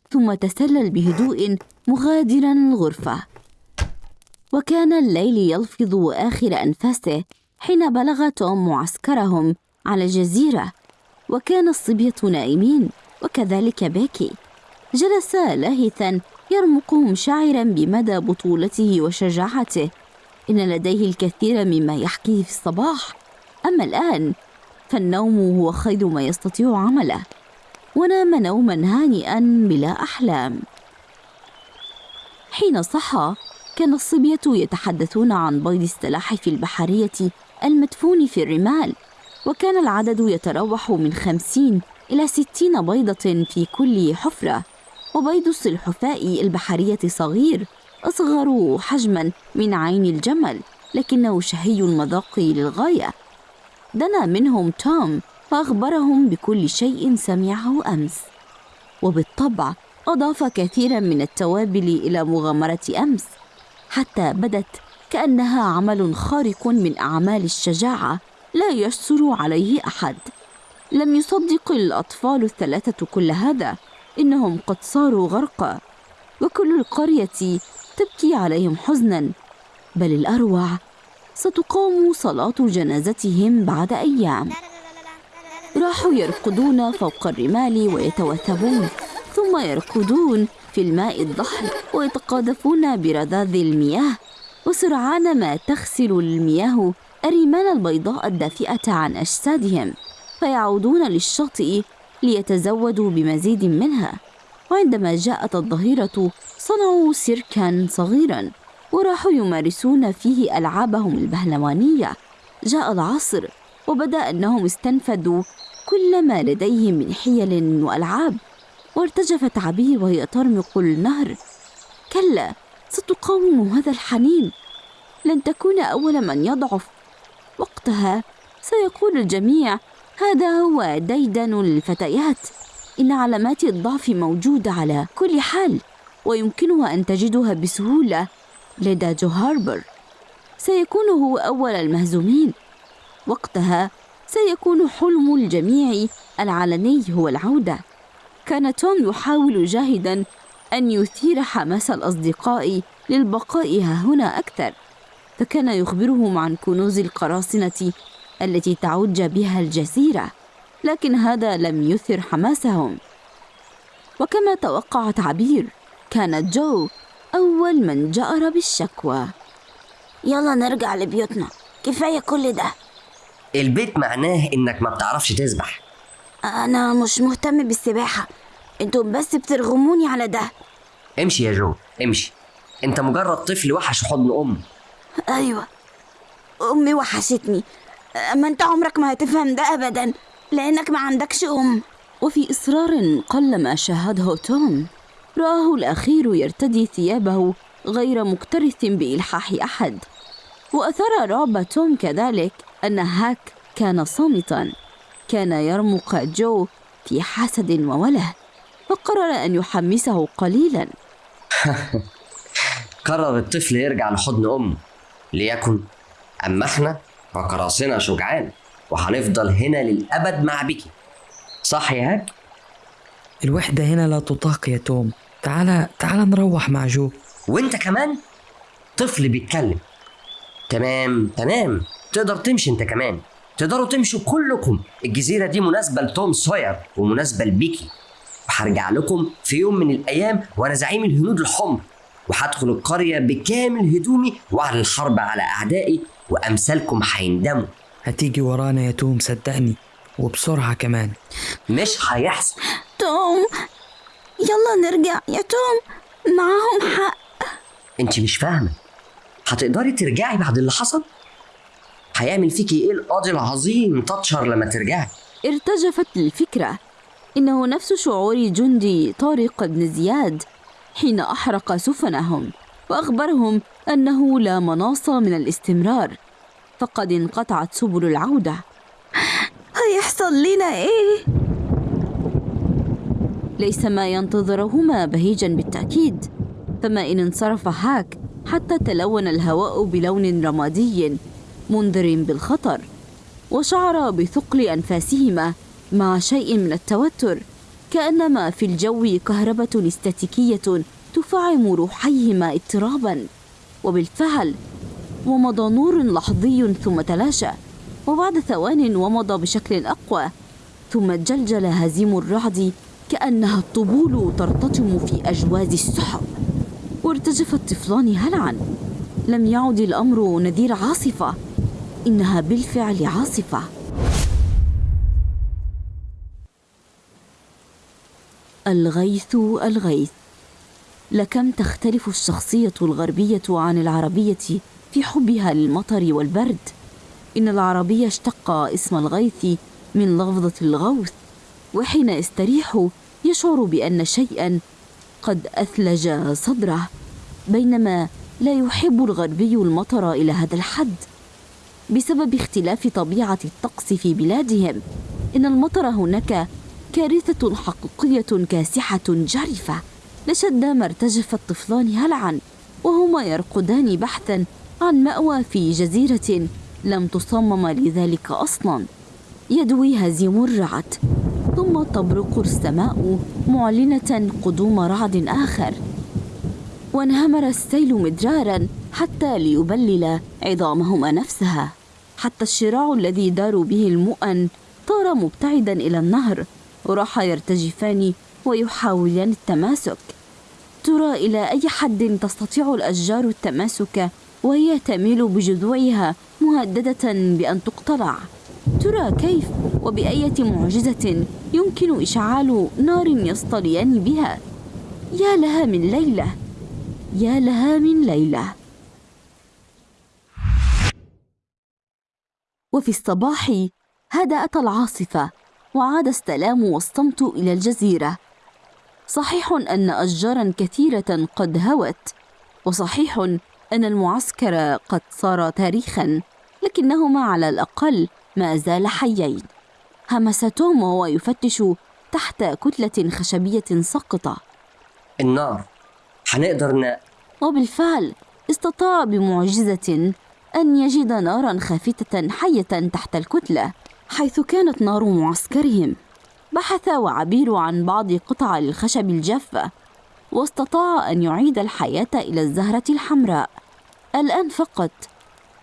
ثم تسلل بهدوء مغادرا الغرفة. وكان الليل يلفظ آخر أنفاسه حين بلغ توم معسكرهم على الجزيرة وكان الصبية نائمين وكذلك بيكي. جلس لاهثا يرمق مشاعرا بمدى بطولته وشجاعته. إن لديه الكثير مما يحكيه في الصباح. أما الآن فالنوم هو خير ما يستطيع عمله. ونام نوما هانئا بلا أحلام. حين صحى كان الصبية يتحدثون عن بيض السلاحف البحرية المدفون في الرمال وكان العدد يتراوح من خمسين إلى ستين بيضة في كل حفرة. وبيض السلحفاء البحرية صغير أصغر حجما من عين الجمل لكنه شهي المذاق للغاية. دنا منهم توم فأخبرهم بكل شيء سمعه أمس. وبالطبع أضاف كثيرا من التوابل إلى مغامرة أمس حتى بدت كأنها عمل خارق من أعمال الشجاعة لا يجسر عليه أحد. لم يصدق الأطفال الثلاثة كل هذا إنهم قد صاروا غرقا وكل القرية تبكي عليهم حزنا بل الأروع ستقام صلاة جنازتهم بعد أيام. راحوا يرقدون فوق الرمال ويتوثبون ثم يركضون في الماء الضحل ويتقاذفون برذاذ المياه. وسرعان ما تغسل المياه الرمال البيضاء الدافئة عن أجسادهم فيعودون للشاطئ ليتزودوا بمزيد منها. وعندما جاءت الظهيرة صنعوا سيركا صغيرا وراحوا يمارسون فيه ألعابهم البهلوانية. جاء العصر وبدأ أنهم استنفذوا كل ما لديهم من حيل وألعاب وارتجفت عبير وهي ترمق النهر. كلا ستقاوم هذا الحنين. لن تكون أول من يضعف. وقتها سيقول الجميع هذا هو ديدن الفتيات. إن علامات الضعف موجودة على كل حال ويمكنها أن تجدها بسهولة لدى جو هاربر. سيكون هو أول المهزومين. وقتها سيكون حلم الجميع العلني هو العودة. كان توم يحاول جاهدا أن يثير حماس الأصدقاء للبقاء ها هنا أكثر. فكان يخبرهم عن كنوز القراصنة التي تعج بها الجزيرة. لكن هذا لم يثر حماسهم. وكما توقعت عبير كانت جو أول من جأر بالشكوى. يلا نرجع لبيوتنا. كفاية كل ده. البيت معناه إنك ما بتعرفش تسبح. أنا مش مهتم بالسباحة. أنتم بس بترغموني على ده. امشي يا جو امشي. انت مجرد طفل وحش حضن أم. أيوة. أمي وحشتني. أما أنت عمرك ما هتفهم ده أبدا. لأنك ما عندكش أم. وفي إصرار قلما شاهده توم. رآه الأخير يرتدي ثيابه غير مكترث بإلحاح أحد. وأثار رعب توم كذلك أن هاك كان صامتا. كان يرمق جو في حسد ووله فقرر أن يحمسه قليلا. [laughs] قرر الطفل يرجع لحضن أمه ليكن أما إحنا فقراصنة شجعان. وهنفضل هنا للأبد مع بيكي. صح يا هاك؟ الوحدة هنا لا تطاق يا توم. تعال تعال نروح مع جو. وانت كمان؟ طفل بيتكلم. تمام تمام. تقدر تمشي انت كمان. تقدروا تمشوا كلكم. الجزيرة دي مناسبة لتوم سوير ومناسبة لبيكي. وهرجع لكم في يوم من الأيام وأنا زعيم الهنود الحمر. وهدخل القرية بكامل هدومي وأعلن الحرب على أعدائي وأمثالكم هيندموا. هتيجي ورانا يا توم صدقني وبسرعة كمان. مش هيحصل. توم يلا نرجع. يا توم معاهم حق. انت مش فاهمة. هتقدري ترجعي بعد اللي حصل؟ هيعمل فيكي إيه القاضي العظيم تاتشر لما ترجعي؟ ارتجفت الفكرة. إنه نفس شعور جندي طارق بن زياد حين أحرق سفنهم وأخبرهم أنه لا مناص من الاستمرار. فقد انقطعت سبل العودة. هيحصل لنا إيه؟ ليس ما ينتظرهما بهيجا بالتأكيد. فما إن انصرف هاك حتى تلون الهواء بلون رمادي منذر بالخطر وشعر بثقل أنفاسهما مع شيء من التوتر كأنما في الجو كهربة استاتيكية تفعم روحيهما اضطرابا. وبالفعل ومضى نور لحظي ثم تلاشى وبعد ثوان ومضى بشكل أقوى ثم جلجل هزيم الرعد كأنها الطبول ترتطم في أجواز السحب. وارتجف الطفلان هلعا لم يعد الأمر نذير عاصفة إنها بالفعل عاصفة. الغيث الغيث لكم تختلف الشخصية الغربية عن العربية؟ في حبها للمطر والبرد. إن العربي اشتق اسم الغيث من لفظة الغوث وحين يستريح يشعر بأن شيئا قد أثلج صدره بينما لا يحب الغربي المطر إلى هذا الحد. بسبب اختلاف طبيعة الطقس في بلادهم إن المطر هناك كارثة حقيقية كاسحة جرفة لشد ما ارتجف الطفلان هلعا وهما يرقدان بحثا عن مأوى في جزيرة لم تصمم لذلك أصلا. يدوي هزيم الرعد ثم تبرق السماء معلنة قدوم رعد آخر. وانهمر السيل مدرارا حتى ليبلل عظامهما نفسها. حتى الشراع الذي داروا به المؤن طار مبتعدا إلى النهر وراح يرتجفان ويحاولان التماسك. ترى إلى أي حد تستطيع الأشجار التماسك وهي تميل بجذوعها مهددة بأن تقتلع ترى كيف وبأية معجزة يمكن إشعال نار يصطليان بها؟ يا لها من ليلة. يا لها من ليلة. وفي الصباح هدأت العاصفة وعاد السلام والصمت إلى الجزيرة. صحيح أن أشجارا كثيرة قد هوت وصحيح أن المعسكر قد صار تاريخا لكنهما على الأقل ما زال حيين. همس توم وهو يفتش تحت كتلة خشبية ساقطة. النار. هنقدر ن... وبالفعل استطاع بمعجزة أن يجد نارا خافتة حية تحت الكتلة حيث كانت نار معسكرهم. بحث وعبير عن بعض قطع الخشب الجافة واستطاع أن يعيد الحياة إلى الزهرة الحمراء. الآن فقط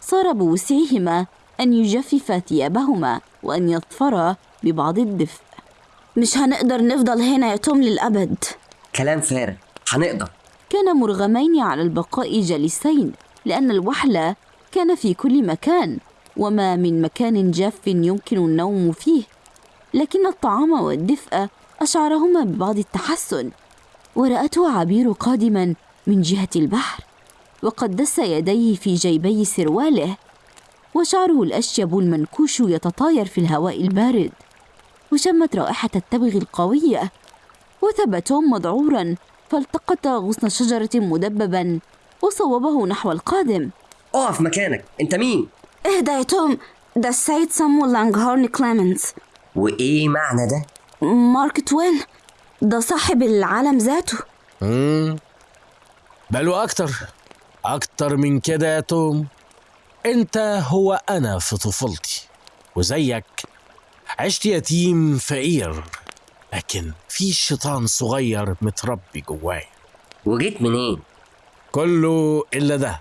صار بوسعهما أن يجففا ثيابهما وأن يظفرا ببعض الدفء. مش هنقدر نفضل هنا يا توم للأبد. كلام فارغ. هنقدر. كان مرغمين على البقاء جالسين لأن الوحل كان في كل مكان وما من مكان جاف يمكن النوم فيه. لكن الطعام والدفء أشعرهما ببعض التحسن. ورأته عبير قادما من جهة البحر وقد دس يديه في جيبي سرواله وشعره الأشيب المنكوش يتطاير في الهواء البارد. وشمت رائحة التبغ القوية وثب توم مذعورا فالتقط غصن شجرة مدببا وصوبه نحو القادم. أقف مكانك أنت مين؟ اهدى يا توم ده السيد سامويل لانغهورن كليمنز وإيه معنى ده؟ مارك توين ده صاحب العالم ذاته. مم. بل وأكتر أكتر من كده يا توم. أنت هو أنا في طفولتي وزيك عشت يتيم فقير لكن في شيطان صغير متربي جواي وجيت منين؟ كله إلا ده.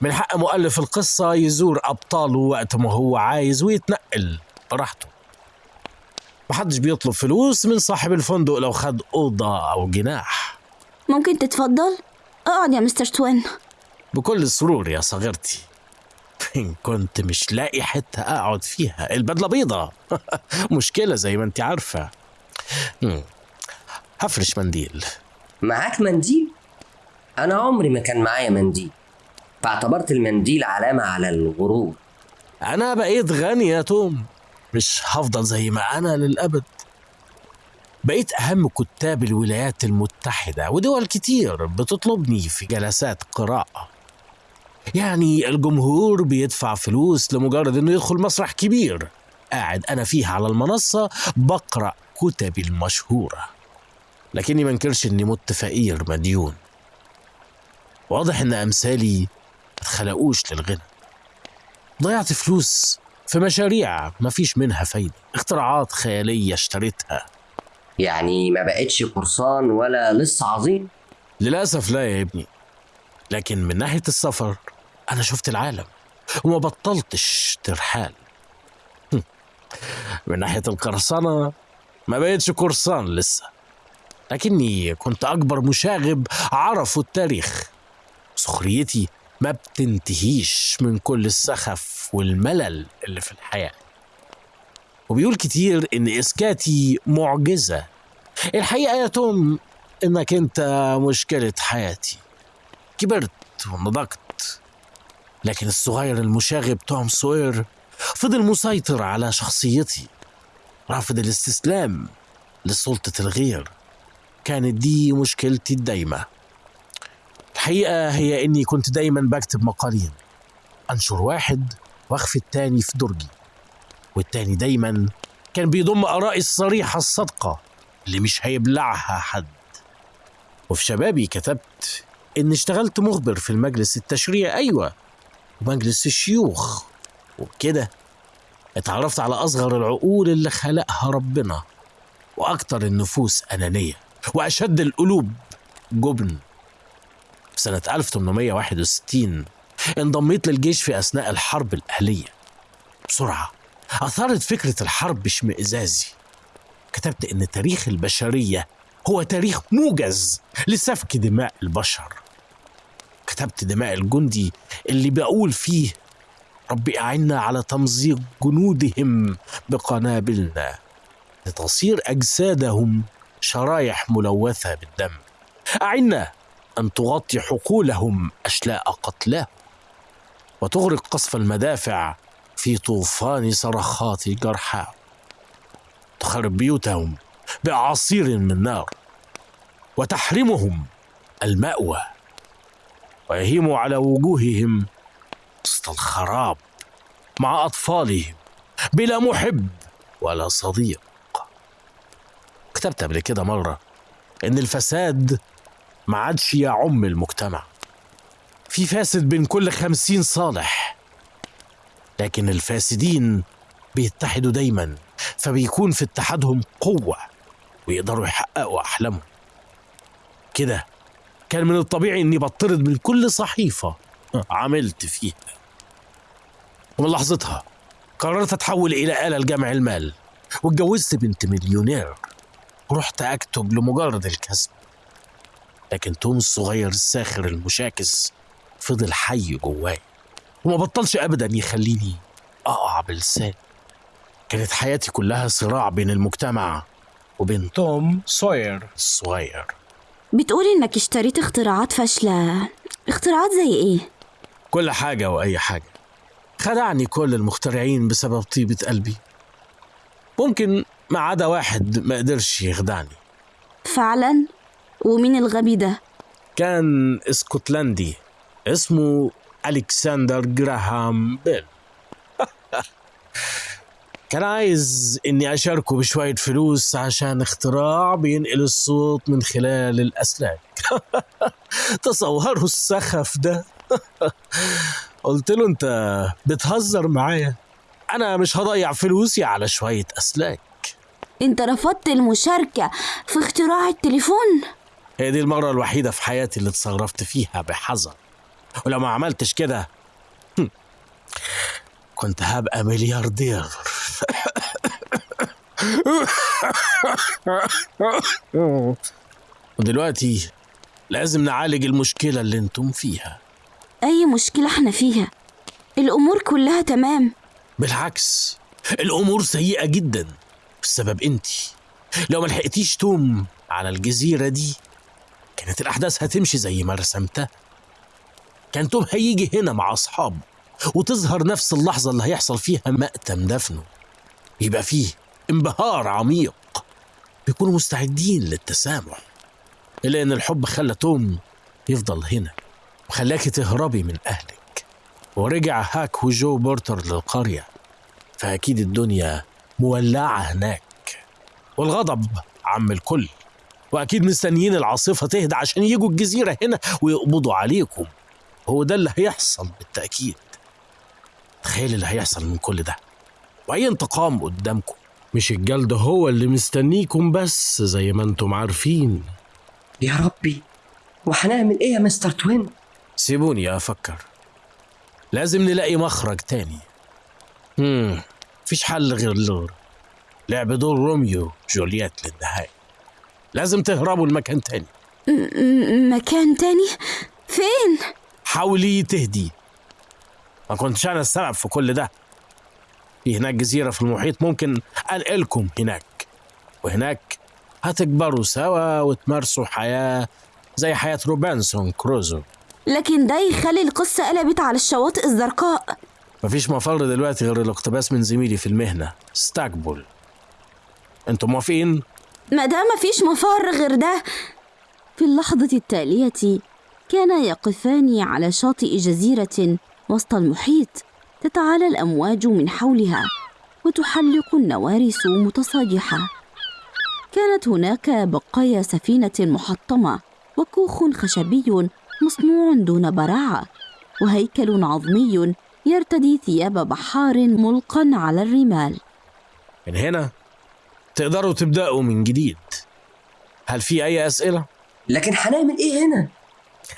من حق مؤلف القصة يزور أبطاله وقت ما هو عايز ويتنقل براحته. محدش بيطلب فلوس من صاحب الفندق لو خد أوضة أو جناح. ممكن تتفضل؟ اقعد يا مستر توين. بكل سرور يا صغيرتي. إن كنت مش لاقي حتة أقعد فيها. البدلة بيضة. [laughs] مشكلة زي ما أنت عارفة. هفرش منديل. معاك منديل؟ أنا عمري ما كان معايا منديل. فاعتبرت المنديل علامة على الغرور. أنا بقيت غني يا توم. مش هفضل زي ما أنا للأبد. بقيت أهم كتاب الولايات المتحدة ودول كتير بتطلبني في جلسات قراءة. يعني الجمهور بيدفع فلوس لمجرد إنه يدخل مسرح كبير. قاعد أنا فيه على المنصة بقرأ كتبي المشهورة. لكني منكرش إني مت فقير مديون. واضح إن أمثالي متخلقوش للغنى. ضيعت فلوس في مشاريع مفيش منها فايدة. اختراعات خيالية اشتريتها يعني ما بقتش قرصان ولا لص عظيم؟ للأسف لا يا ابني. لكن من ناحية السفر أنا شفت العالم وما بطلتش ترحال. من ناحية القرصنة ما بقتش قرصان لسه. لكني كنت أكبر مشاغب عرفوا التاريخ. سخريتي ما بتنتهيش من كل السخف والملل اللي في الحياة. وبيقول كتير إن إسكاتي معجزة. الحقيقة يا توم إنك أنت مشكلة حياتي. كبرت ونضجت لكن الصغير المشاغب توم سوير فضل مسيطر على شخصيتي رافض الاستسلام لسلطة الغير. كانت دي مشكلتي الدايمة. الحقيقة هي إني كنت دايما بكتب مقالين أنشر واحد وأخفي التاني في درجي. والتاني دايما كان بيضم آرائي الصريحة الصادقة اللي مش هيبلعها حد. وفي شبابي كتبت إني اشتغلت مخبر في المجلس التشريعي. أيوة ومجلس الشيوخ. وبكده اتعرفت على أصغر العقول اللي خلقها ربنا. وأكتر النفوس أنانية. وأشد القلوب جبن. سنة 1861 انضميت للجيش في أثناء الحرب الأهلية. بسرعة أثارت فكرة الحرب اشمئزازي كتبت إن تاريخ البشرية هو تاريخ موجز لسفك دماء البشر. كتبت دماء الجندي اللي بقول فيه ربي أعنا على تمزيق جنودهم بقنابلنا لتصير أجسادهم شرايح ملوثة بالدم. أعنا أن تغطي حقولهم أشلاء قتلاهم وتغرق قصف المدافع في طوفان صرخات جرحاهم تخرب بيوتهم بأعاصير من نار وتحرمهم المأوى ويهيم على وجوههم وسط الخراب مع أطفالهم بلا محب ولا صديق. كتبت قبل كده مرة إن الفساد ما عادش يعم المجتمع. في فاسد بين كل خمسين صالح. لكن الفاسدين بيتحدوا دايما فبيكون في اتحادهم قوة ويقدروا يحققوا أحلامهم. كده كان من الطبيعي إني بطرد من كل صحيفة عملت فيها. ومن لحظتها قررت أتحول إلى آلة لجمع المال واتجوزت بنت مليونير. ورحت أكتب لمجرد الكسب. لكن توم الصغير الساخر المشاكس فضل حي جواي وما بطلش أبدا يخليني أقع بلساني كانت حياتي كلها صراع بين المجتمع وبين توم سوير. الصغير بتقول إنك اشتريت اختراعات فاشلة. اختراعات زي إيه؟ كل حاجة وأي حاجة. خدعني كل المخترعين بسبب طيبة قلبي. ممكن ما عدا واحد ما قدرش يخدعني. فعلا؟ ومين الغبي ده؟ كان اسكتلندي. اسمه ألكسندر جراهام بيل. [laughs] كان عايز إني أشاركه بشوية فلوس عشان اختراع بينقل الصوت من خلال الأسلاك. [laughs] تصوروا السخف ده. [laughs] قلت له أنت بتهزر معايا؟ أنا مش هضيع فلوسي على شوية أسلاك. أنت رفضت المشاركة في اختراع التليفون؟ هي دي المرة الوحيدة في حياتي اللي اتصرفت فيها بحذر. ولو ما عملتش كده كنت هبقى ملياردير. [laughs] ودلوقتي لازم نعالج المشكلة اللي أنتم فيها. أي مشكلة إحنا فيها؟ الأمور كلها تمام. بالعكس الأمور سيئة جدا بسبب انتي. لو ما لحقتيش توم على الجزيرة دي كانت الأحداث هتمشي زي ما رسمتها. كان توم هيجي هنا مع أصحابه وتظهر نفس اللحظة اللي هيحصل فيها مأتم دفنه. يبقى فيه انبهار عميق. بيكونوا مستعدين للتسامح. إلا إن الحب خلى توم يفضل هنا وخلاكي تهربي من أهلك. ورجع هاك وجو بورتر للقرية. فأكيد الدنيا مولعة هناك. والغضب عم الكل. وأكيد مستنيين العاصفة تهدى عشان يجوا الجزيرة هنا ويقبضوا عليكم. هو ده اللي هيحصل بالتأكيد. تخيل اللي هيحصل من كل ده. وأي انتقام قدامكم. مش الجلد هو اللي مستنيكم بس زي ما أنتم عارفين. يا ربي وهنعمل إيه يا مستر توين؟ سيبوني أفكر. لازم نلاقي مخرج تاني. مم. مفيش حل غير اللور لعب دور روميو جولييت للنهاية. لازم تهربوا لمكان تاني. مكان تاني؟ فين؟ حاولي تهدي. ما كنتش أنا السبب في كل ده. في هناك جزيرة في المحيط ممكن أنقلكم هناك. وهناك هتكبروا سوا وتمارسوا حياة زي حياة روبنسون كروزو. لكن ده يخلي القصة قلبت على الشواطئ الزرقاء. مفيش مفر دلوقتي غير الاقتباس من زميلي في المهنة ستاكبول. أنتم موافقين؟ ما دام مفيش مفر غير ده. في اللحظة التالية كانا يقفان على شاطئ جزيرة وسط المحيط تتعالى الأمواج من حولها وتحلق النوارس متصاجحة. كانت هناك بقايا سفينة محطمة وكوخ خشبي مصنوع دون براعة وهيكل عظمي يرتدي ثياب بحار ملقا على الرمال. من هنا تقدروا تبدأوا من جديد. هل في أي أسئلة؟ لكن هنعمل إيه هنا؟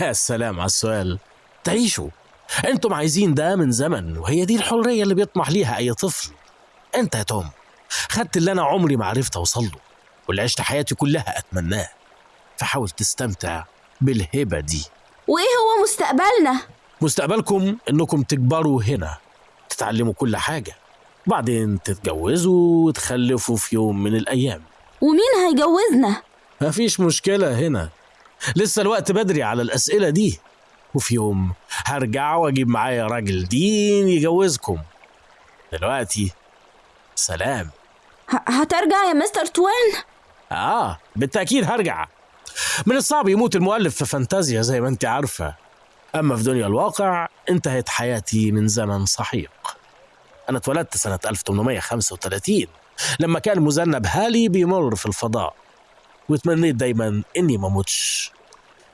يا سلام على السؤال. تعيشوا. أنتم عايزين ده من زمن وهي دي الحرية اللي بيطمح ليها أي طفل. أنت يا توم خدت اللي أنا عمري ما عرفت أوصل له واللي عشت حياتي كلها أتمناه. فحاول تستمتع بالهبة دي. وإيه هو مستقبلنا؟ مستقبلكم إنكم تكبروا هنا تتعلموا كل حاجة. بعدين تتجوزوا وتخلفوا في يوم من الأيام. ومين هيجوزنا؟ مفيش مشكلة هنا. لسه الوقت بدري على الأسئلة دي. وفي يوم هرجع وأجيب معايا راجل دين يجوزكم. دلوقتي سلام. هترجع يا مستر توين؟ آه بالتأكيد هرجع. من الصعب يموت المؤلف في فانتازيا زي ما انت عارفة. أما في دنيا الواقع انتهت حياتي من زمن سحيق أنا اتولدت سنة 1835 لما كان مذنب هالي بيمر في الفضاء وتمنيت دايما إني ما أموتش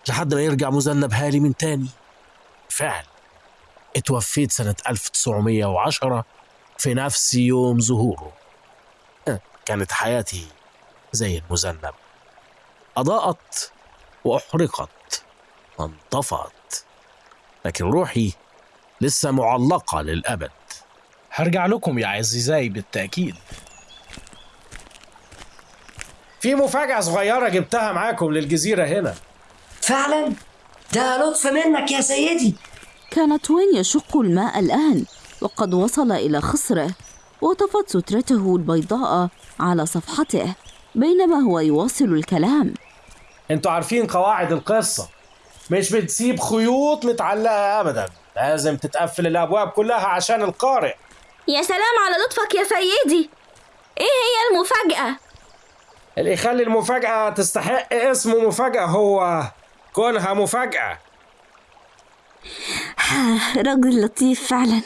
لحد ما يرجع مذنب هالي من تاني. فعل اتوفيت سنة 1910 في نفس يوم ظهوره. أه، كانت حياتي زي المذنب. أضاءت وأحرقت وانطفأت لكن روحي لسه معلقة للأبد. هرجع لكم يا عزيزاي بالتأكيد. في مفاجأة صغيرة جبتها معاكم للجزيرة هنا. فعلا؟ ده لطف منك يا سيدي. كان توين يشق الماء الآن؟ وقد وصل إلى خصره وطفت سترته البيضاء على صفحته بينما هو يواصل الكلام. أنتوا عارفين قواعد القصة. مش بتسيب خيوط متعلقة أبدا. لازم تتقفل الأبواب كلها عشان القارئ. يا سلام على لطفك يا سيدي. إيه هي المفاجأة؟ اللي يخلي المفاجأة تستحق اسم مفاجأة هو كونها مفاجأة. [laughs] راجل لطيف فعلا.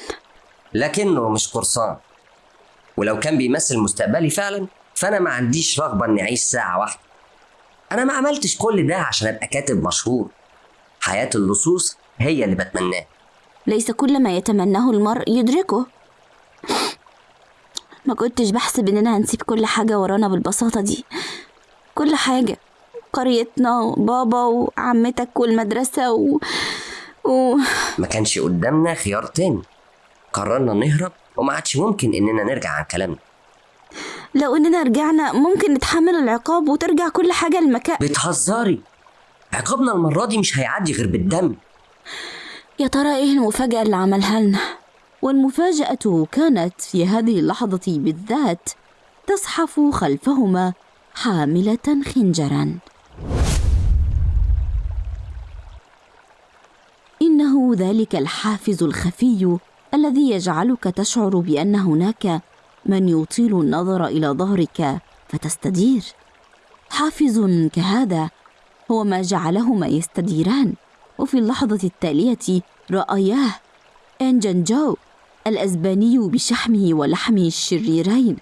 لكنه مش قرصان ولو كان بيمثل مستقبلي فعلا فأنا ما عنديش رغبة إني أعيش ساعة واحدة. أنا ما عملتش كل ده عشان أبقى كاتب مشهور. حياة اللصوص هي اللي بتمناه. ليس كل ما يتمناه المرء يدركه. ما كنتش بحسب إننا هنسيب كل حاجة ورانا بالبساطة دي. كل حاجة. قريتنا وبابا وعمتك والمدرسة و... و... ما كانش قدامنا خيار تاني. قررنا نهرب وما عادش ممكن إننا نرجع عن كلامنا. لو إننا رجعنا ممكن نتحمل العقاب وترجع كل حاجة لمكان. بتهزري. عقابنا المرة دي مش هيعدي غير بالدم. يا ترى إيه المفاجأة اللي عملها لنا؟ والمفاجأة كانت في هذه اللحظة بالذات تزحف خلفهما حاملة خنجرا. إنه ذلك الحافز الخفي الذي يجعلك تشعر بأن هناك من يطيل النظر إلى ظهرك فتستدير. حافز كهذا هو ما جعلهما يستديران. وفي اللحظة التالية رأياه إنجن جو الأسباني بشحمه ولحمه الشريرين.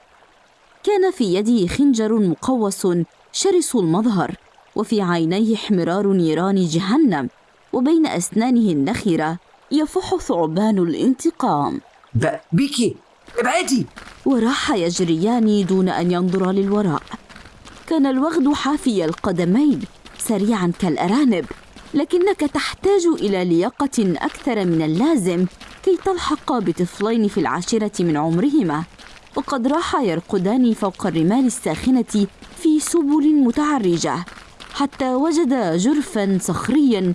كان في يده خنجر مقوس شرس المظهر وفي عينيه احمرار نيران جهنم وبين أسنانه النخرة يفح ثعبان الانتقام. بيكي ابعدي! وراح يجريان دون أن ينظر للوراء. كان الوغد حافي القدمين سريعا كالأرانب لكنك تحتاج إلى لياقة أكثر من اللازم كي تلحق بطفلين في العاشرة من عمرهما وقد راحا يرقدان فوق الرمال الساخنة في سبل متعرجة حتى وجدا جرفا صخريا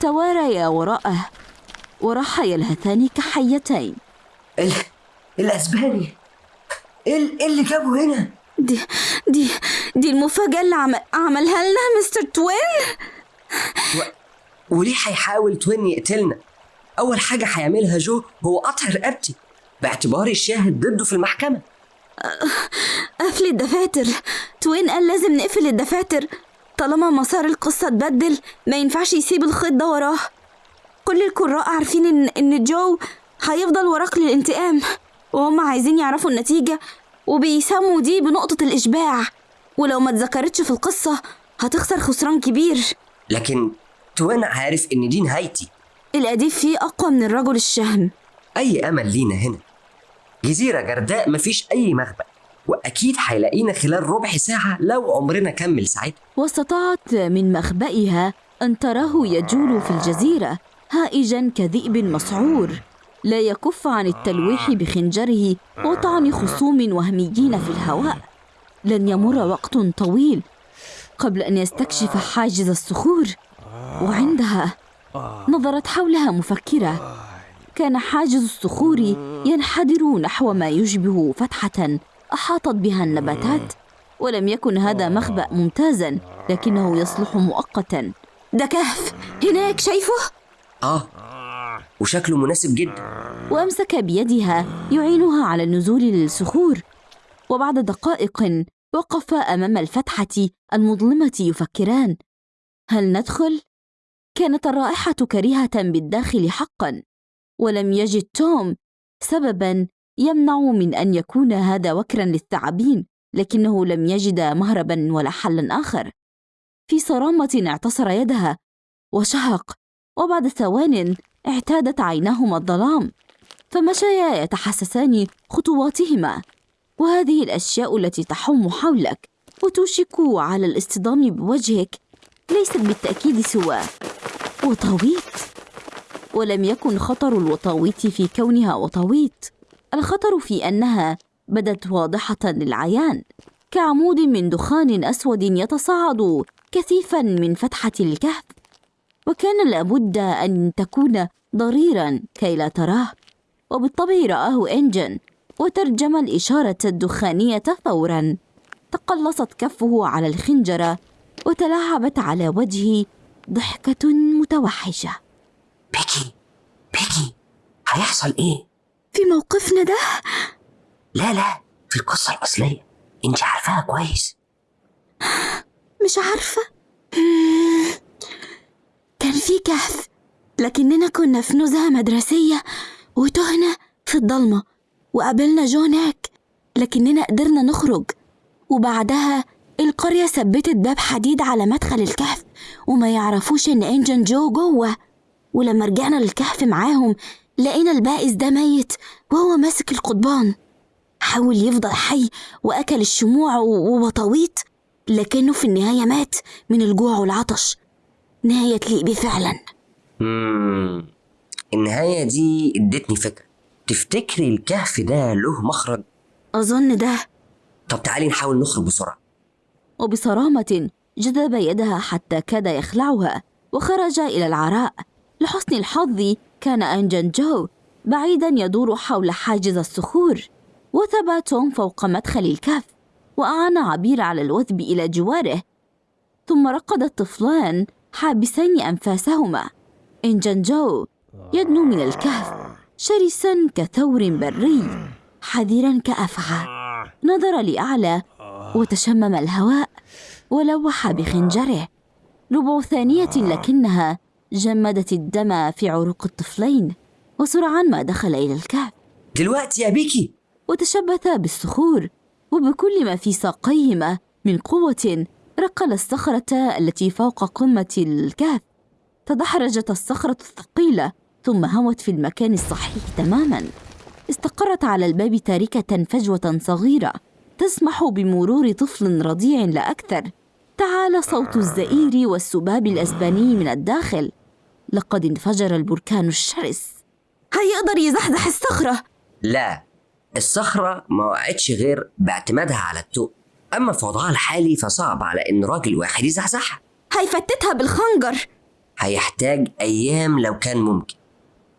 تواريا وراءه وراحا يلهثان كحيتين. ال... الاسباني إيه ال- إيه اللي جابه هنا؟ دي دي دي المفاجأة اللي عم... عملها لنا مستر توين؟ و... وليه هيحاول توين يقتلنا؟ أول حاجة هيعملها جو هو قطع رقبتي باعتباري الشاهد ضده في المحكمة. قفل الدفاتر. توين قال لازم نقفل الدفاتر. طالما مسار القصة اتبدل ما ينفعش يسيب الخيط ده وراه. كل القراء عارفين إن إن جو هيفضل وراك للانتقام وهم عايزين يعرفوا النتيجة وبيسموا دي بنقطة الإشباع. ولو ما اتذكرتش في القصة هتخسر خسران كبير. لكن توين عارف إن دي نهايتي. الأديب فيه أقوى من الرجل الشهم. أي أمل لينا هنا؟ جزيرة جرداء مفيش أي مخبأ وأكيد هيلاقينا خلال ربع ساعة لو عمرنا كمل ساعتها. واستطاعت من مخبئها أن تراه يجول في الجزيرة هائجا كذئب مسعور. لا يكف عن التلويح بخنجره وطعن خصوم وهميين في الهواء. لن يمر وقت طويل قبل أن يستكشف حاجز الصخور وعندها نظرت حولها مفكرة. كان حاجز الصخور ينحدر نحو ما يشبه فتحة. أحاطت بها النباتات ولم يكن هذا مخبأ ممتازا لكنه يصلح مؤقتا. ده كهف! هناك شايفه؟ آه وشكله مناسب جدا. وأمسك بيدها يعينها على النزول للصخور. وبعد دقائق وقفا أمام الفتحة المظلمة يفكران. هل ندخل؟ كانت الرائحة كريهة بالداخل حقا ولم يجد توم سببا يمنع من أن يكون هذا وكرا للثعابين لكنه لم يجد مهربا ولا حلا آخر. في صرامة اعتصر يدها وشهق وبعد ثوان اعتادت عيناهما الظلام فمشيا يتحسسان خطواتهما. وهذه الأشياء التي تحوم حولك وتوشك على الاصطدام بوجهك ليست بالتأكيد سوى. وطويت. ولم يكن خطر الوطاويت في كونها وطويت. الخطر في أنها بدت واضحة للعيان. كعمود من دخان أسود يتصاعد كثيفا من فتحة الكهف. وكان لابد أن تكون ضريرا كي لا تراه. وبالطبع رآه إنجن. وترجم الإشارة الدخانية فورا. تقلصت كفه على الخنجرة. وتلاعبت على وجهه ضحكة متوحشة. بيكي بيكي هيحصل إيه؟ في موقفنا ده؟ لا لا في القصة الأصلية. إنت عارفاها كويس. مش عارفة. كان في كهف لكننا كنا في نزهة مدرسية وتهنا في الضلمة وقابلنا جو هناك لكننا قدرنا نخرج وبعدها القرية ثبتت باب حديد على مدخل الكهف وما يعرفوش إن إنجن جو جوه. ولما رجعنا للكهف معاهم لقينا البائس ده ميت وهو ماسك القضبان. حاول يفضل حي وأكل الشموع و- ووطاويط لكنه في النهاية مات من الجوع والعطش. نهاية تليق بيه فعلا. مم. النهاية دي ادتني فكرة. تفتكري الكهف ده له مخرج؟ أظن ده. طب تعالي نحاول نخرج بسرعة. وبصرامة جذب يدها حتى كاد يخلعها وخرج إلى العراء. لحسن الحظ كان أنجن جو بعيدا يدور حول حاجز الصخور وثب توم فوق مدخل الكهف وأعان عبير على الوثب إلى جواره. ثم رقد الطفلان حابسين أنفاسهما. إنجن جو يدنو من الكهف شرسا كثور بري حذرا كأفعى. نظر لأعلى وتشمم الهواء. ولوح بخنجره. ربع ثانية لكنها جمدت الدم في عروق الطفلين وسرعان ما دخل إلى الكهف دلوقتي يا بيكي. وتشبثا بالصخور وبكل ما في ساقيهما من قوة رقل الصخرة التي فوق قمة الكهف. تدحرجت الصخرة الثقيلة ثم هوت في المكان الصحيح تماما. استقرت على الباب تاركة فجوة صغيرة تسمح بمرور طفل رضيع لا أكثر. تعالى صوت الزئير والسباب الأسباني من الداخل. لقد انفجر البركان الشرس. هيقدر يزحزح الصخرة؟ لا الصخرة ما وقعتش غير باعتمادها على التوق أما في وضعها الحالي فصعب على إن راجل واحد يزحزحها. هيفتتها بالخنجر. هيحتاج أيام لو كان ممكن.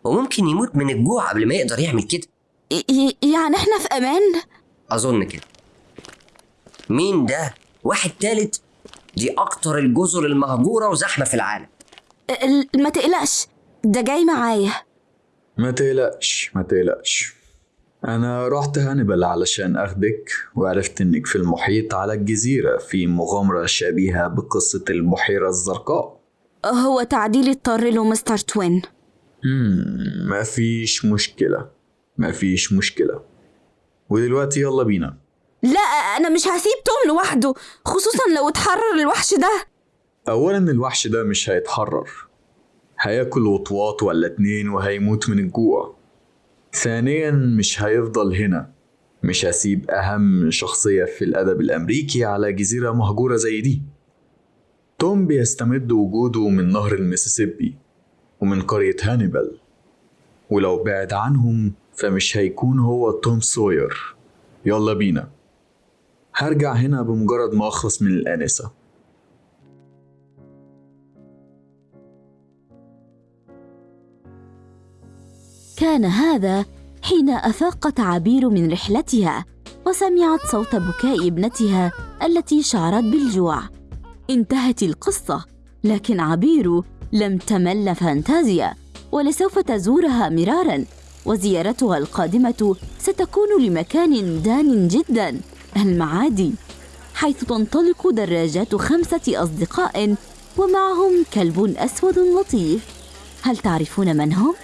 وممكن يموت من الجوع قبل ما يقدر يعمل كده. يعني إحنا في أمان؟ أظن كده. مين ده؟ واحد تالت دي أكتر الجزر المهجورة وزحمة في العالم. ال- ما تقلقش ده جاي معايا. ما تقلقش ما تقلقش. أنا رحت هانيبال علشان أخدك وعرفت إنك في المحيط على الجزيرة في مغامرة شبيهة بقصة البحيرة الزرقاء. هو تعديل اضطر له مستر توين. مم، ما فيش مشكلة ما فيش مشكلة. ودلوقتي يلا بينا. لا أنا مش هسيب توم لوحده خصوصا لو اتحرر الوحش ده. أولا الوحش ده مش هيتحرر. هياكل وطواط ولا اتنين وهيموت من الجوع. ثانيا مش هيفضل هنا. مش هسيب أهم شخصية في الأدب الأمريكي على جزيرة مهجورة زي دي. توم بيستمد وجوده من نهر المسيسيبي ومن قرية هانيبال. ولو بعد عنهم فمش هيكون هو توم سوير. يلا بينا. هرجع هنا بمجرد ما أخلص من الآنسة. كان هذا حين أفاقت عبير من رحلتها وسمعت صوت بكاء ابنتها التي شعرت بالجوع. انتهت القصة لكن عبير لم تمل فانتازيا ولسوف تزورها مرارا وزيارتها القادمة ستكون لمكان دان جدا. المعادي حيث تنطلق دراجات خمسة أصدقاء ومعهم كلب أسود لطيف هل تعرفون من هم؟